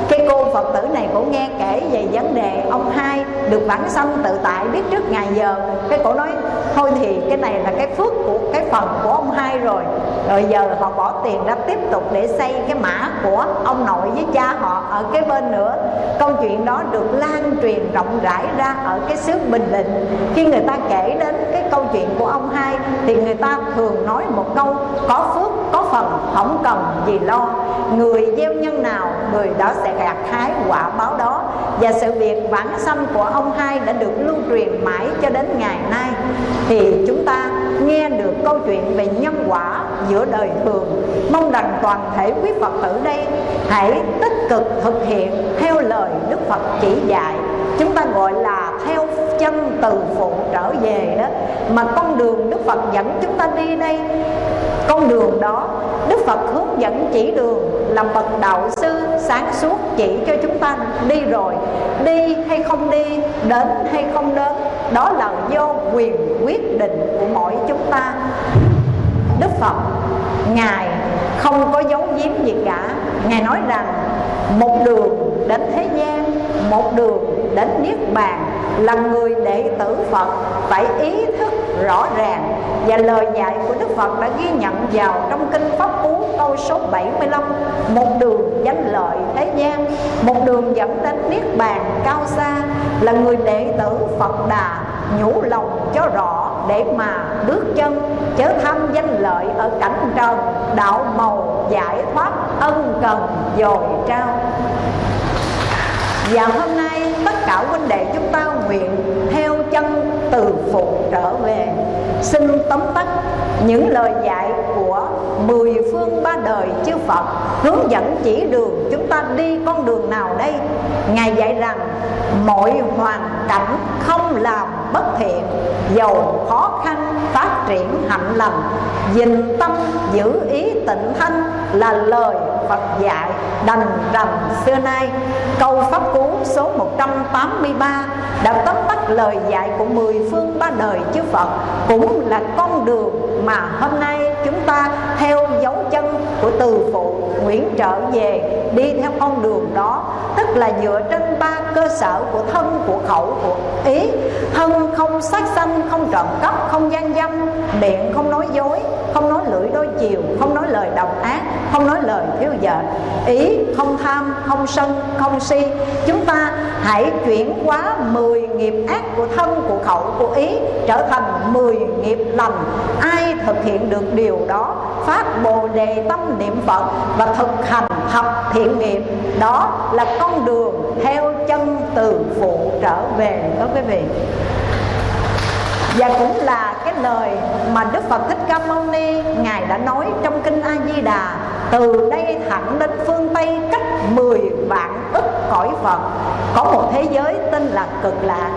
Cái cô phật tử này cũng nghe kể về vấn đề ông hai được vãng sanh tự tại, biết trước ngày giờ. Cái cổ nói, thôi thì cái này là cái phước của cái phần của ông hai rồi. Rồi giờ họ bỏ tiền ra tiếp tục để xây cái mã của ông nội với cha họ ở cái bên nữa. Câu chuyện đó được lan truyền rộng rãi ra ở cái xứ bình định. Khi người ta kể đến cái câu chuyện của ông hai thì người ta thường nói một câu, có phước có phần không cần gì lo. Người gieo nhân nào, người đó sẽ gặt hái quả báo đó. Và sự việc vãng sanh của ông hai đã được lưu truyền mãi cho đến ngày nay. Thì chúng ta nghe được câu chuyện về nhân quả giữa đời thường. Mong rằng toàn thể quý phật tử đây hãy tích cực thực hiện theo lời đức phật chỉ dạy. Chúng ta gọi là theo từ phụ trở về đó, mà con đường đức phật dẫn chúng ta đi đây, con đường đó đức phật hướng dẫn chỉ đường là bậc đạo sư sáng suốt chỉ cho chúng ta đi rồi, đi hay không đi, đến hay không đến, đó là do quyền quyết định của mỗi chúng ta. Đức phật, ngài không có giấu giếm gì cả. Ngài nói rằng, một đường đến thế gian, một đường đến niết bàn, là người đệ tử phật. Phải ý thức rõ ràng và lời dạy của Đức Phật đã ghi nhận vào trong kinh Pháp Cú câu số 75 một đường danh lợi thế gian, một đường dẫn đến niết bàn cao xa, là người đệ tử Phật Đà nhủ lòng cho rõ để mà bước chân, chớ tham danh lợi ở cảnh trần, đạo màu giải thoát ân cần dồi trao và hôm nay tất cả huynh đệ chúng ta nguyện theo chân từ phụ trở về. Xin tóm tắt những lời dạy của mười phương ba đời chư Phật, Hướng dẫn chỉ đường chúng ta đi con đường nào đây? Ngài dạy rằng, mọi hoàn cảnh không làm bất thiện Dầu khó khăn phát triển hạnh lành, Dình tâm giữ ý tịnh thanh là lời Phật dạy đành rằng xưa nay Câu Pháp Cú số 183 đã tóm tắt lời dạy của mười phương ba đời chư Phật Cũng là con đường mà hôm nay chúng ta theo dấu chân của từ phụ Nguyễn trở về đi theo con đường đó Tức là dựa trên ba cơ sở của thân, của khẩu, của ý. Thân không sát sanh, không trộm cắp, không gian dâm Miệng không nói dối, không nói lưỡi đôi chiều, không nói lời độc ác không nói lời thiếu vợ Ý không tham, không sân, không si. Chúng ta hãy chuyển hóa 10 nghiệp ác của thân, của khẩu, của ý Trở thành 10 nghiệp lành. Ai thực hiện được điều đó? Phát bồ đề tâm niệm Phật Và thực hành thập thiện nghiệp. Đó là con đường theo chân từ phụ trở về. Đó quý vị và cũng là cái lời mà Đức Phật Thích Ca Mâu Ni, Ngài đã nói trong Kinh A-di-đà, Từ đây thẳng đến phương Tây cách 10 vạn ức cõi Phật. Có một thế giới tên là cực lạc.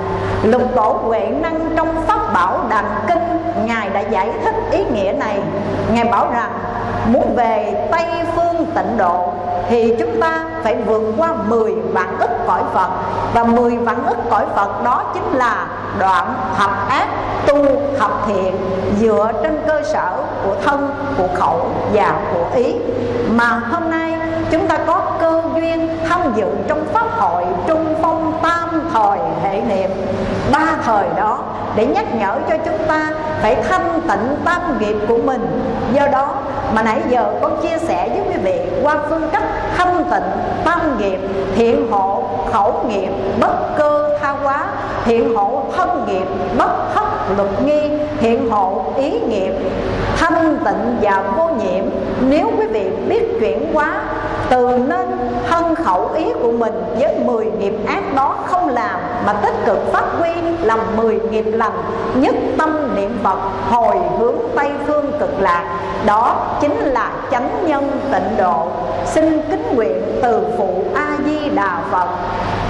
Lục tổ Huệ Năng trong Pháp Bảo Đàn Kinh, Ngài đã giải thích ý nghĩa này. Ngài bảo rằng, muốn về Tây Phương tịnh độ, thì chúng ta phải vượt qua 10 vạn ức cõi Phật. Và 10 vạn ức cõi Phật đó chính là đoạn thập ác tu thập thiện dựa trên cơ sở của thân, của khẩu và của ý. Mà hôm nay chúng ta có cơ duyên tham dự trong pháp hội trung phong tam thời hệ niệm. Ba thời đó, để nhắc nhở cho chúng ta phải thanh tịnh tam nghiệp của mình. Do đó mà nãy giờ con chia sẻ với quý vị qua phương cách thanh tịnh tam nghiệp, thiện hộ khẩu nghiệp bất cơ tha hóa, thiện hộ thân nghiệp bất thất luật nghi, thiện hộ ý nghiệp thanh tịnh và vô nhiễm. Nếu quý vị biết chuyển hóa từ nên thân khẩu ý của mình với 10 nghiệp ác đó không làm, mà tích cực phát huy làm 10 nghiệp lành, nhất tâm niệm Phật, hồi hướng Tây phương cực lạc. Đó chính là chánh nhân tịnh độ. Xin kính nguyện từ phụ A Di Đà Phật.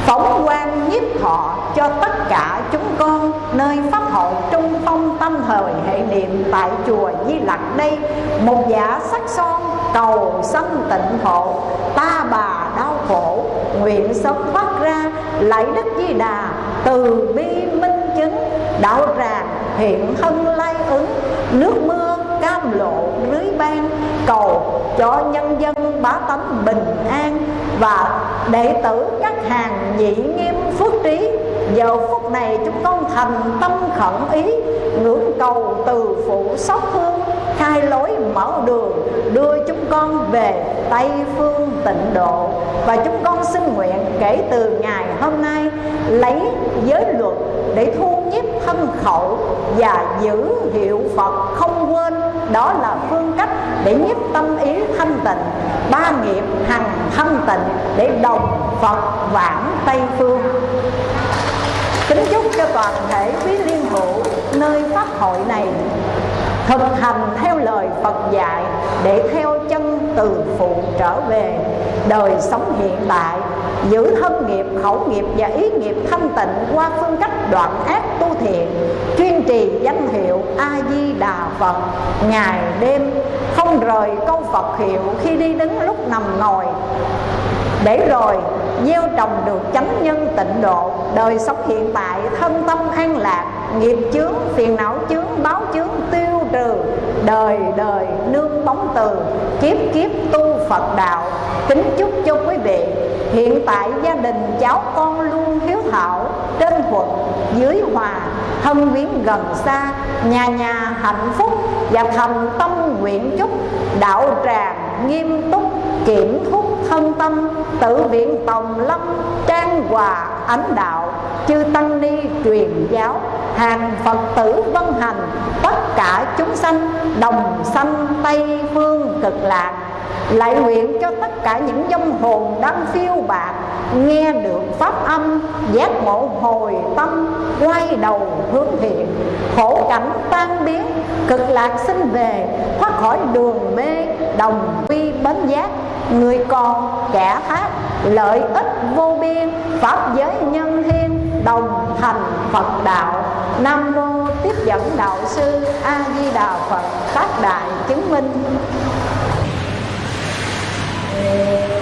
Phóng quang nhiếp thọ cho tất cả chúng con, nơi pháp hội trung phong tâm thời hệ niệm tại chùa Di Lặc đây. Một giả sắc son cầu sanh tịnh hộ ta bà đau khổ, nguyện sớm thoát ra lạy đức di đà, từ bi minh chứng, đạo tràng hiện thân lai ứng. Nước mưa cam lộ lưới ban, cầu cho nhân dân bá tánh bình an. Và đệ tử các hàng nhị nghiêm phước trí, giờ phút này chúng con thành tâm khẩn ý, ngưỡng cầu từ phụ sóc hương khai lối mở đường, đưa chúng con về Tây phương tịnh độ. Và chúng con xin nguyện kể từ ngày hôm nay, lấy giới luật để thu nhiếp thân khẩu và giữ hiệu Phật không quên. Đó là phương cách để nhiếp tâm ý thanh tịnh, ba nghiệp hằng thanh tịnh để đồng Phật vãng Tây phương. Kính chúc cho toàn thể quý liên hữu nơi pháp hội này thực hành theo lời Phật dạy để theo chân từ phụ trở về. Đời sống hiện tại, giữ thân nghiệp, khẩu nghiệp và ý nghiệp thanh tịnh qua phương cách đoạn ác tu thiện chuyên trì danh hiệu a di đà phật. Ngày đêm, không rời câu phật hiệu khi đi đứng lúc nằm ngồi. Để rồi, gieo trồng được chánh nhân tịnh độ, đời sống hiện tại thân tâm an lạc, nghiệp chướng, phiền não chướng, báo đời đời nương bóng từ, kiếp kiếp tu phật đạo. Kính chúc cho quý vị, hiện tại gia đình cháu con luôn hiếu thảo, trên thuận dưới hòa, thân viếng gần xa, nhà nhà hạnh phúc và thành tâm nguyện chúc. Đạo tràng nghiêm túc, kiểm thúc thân tâm, tự viện tòng lâm, trang hòa ánh đạo, chư tăng ni truyền giáo, hàng phật tử vân hành, tất cả chúng sanh đồng sanh tây phương cực lạc lại nguyện cho tất cả những dông hồn đang phiêu bạc nghe được pháp âm, giác ngộ hồi tâm, quay đầu hướng thiện. Khổ cảnh tan biến, cực lạc sinh về, thoát khỏi đường mê, đồng quy bến giác. Người còn kẻ thác lợi ích vô biên, pháp giới nhân thiên đồng thành phật đạo. Nam mô tiếp dẫn đạo sư a di đà phật các đại chứng minh. Thank you.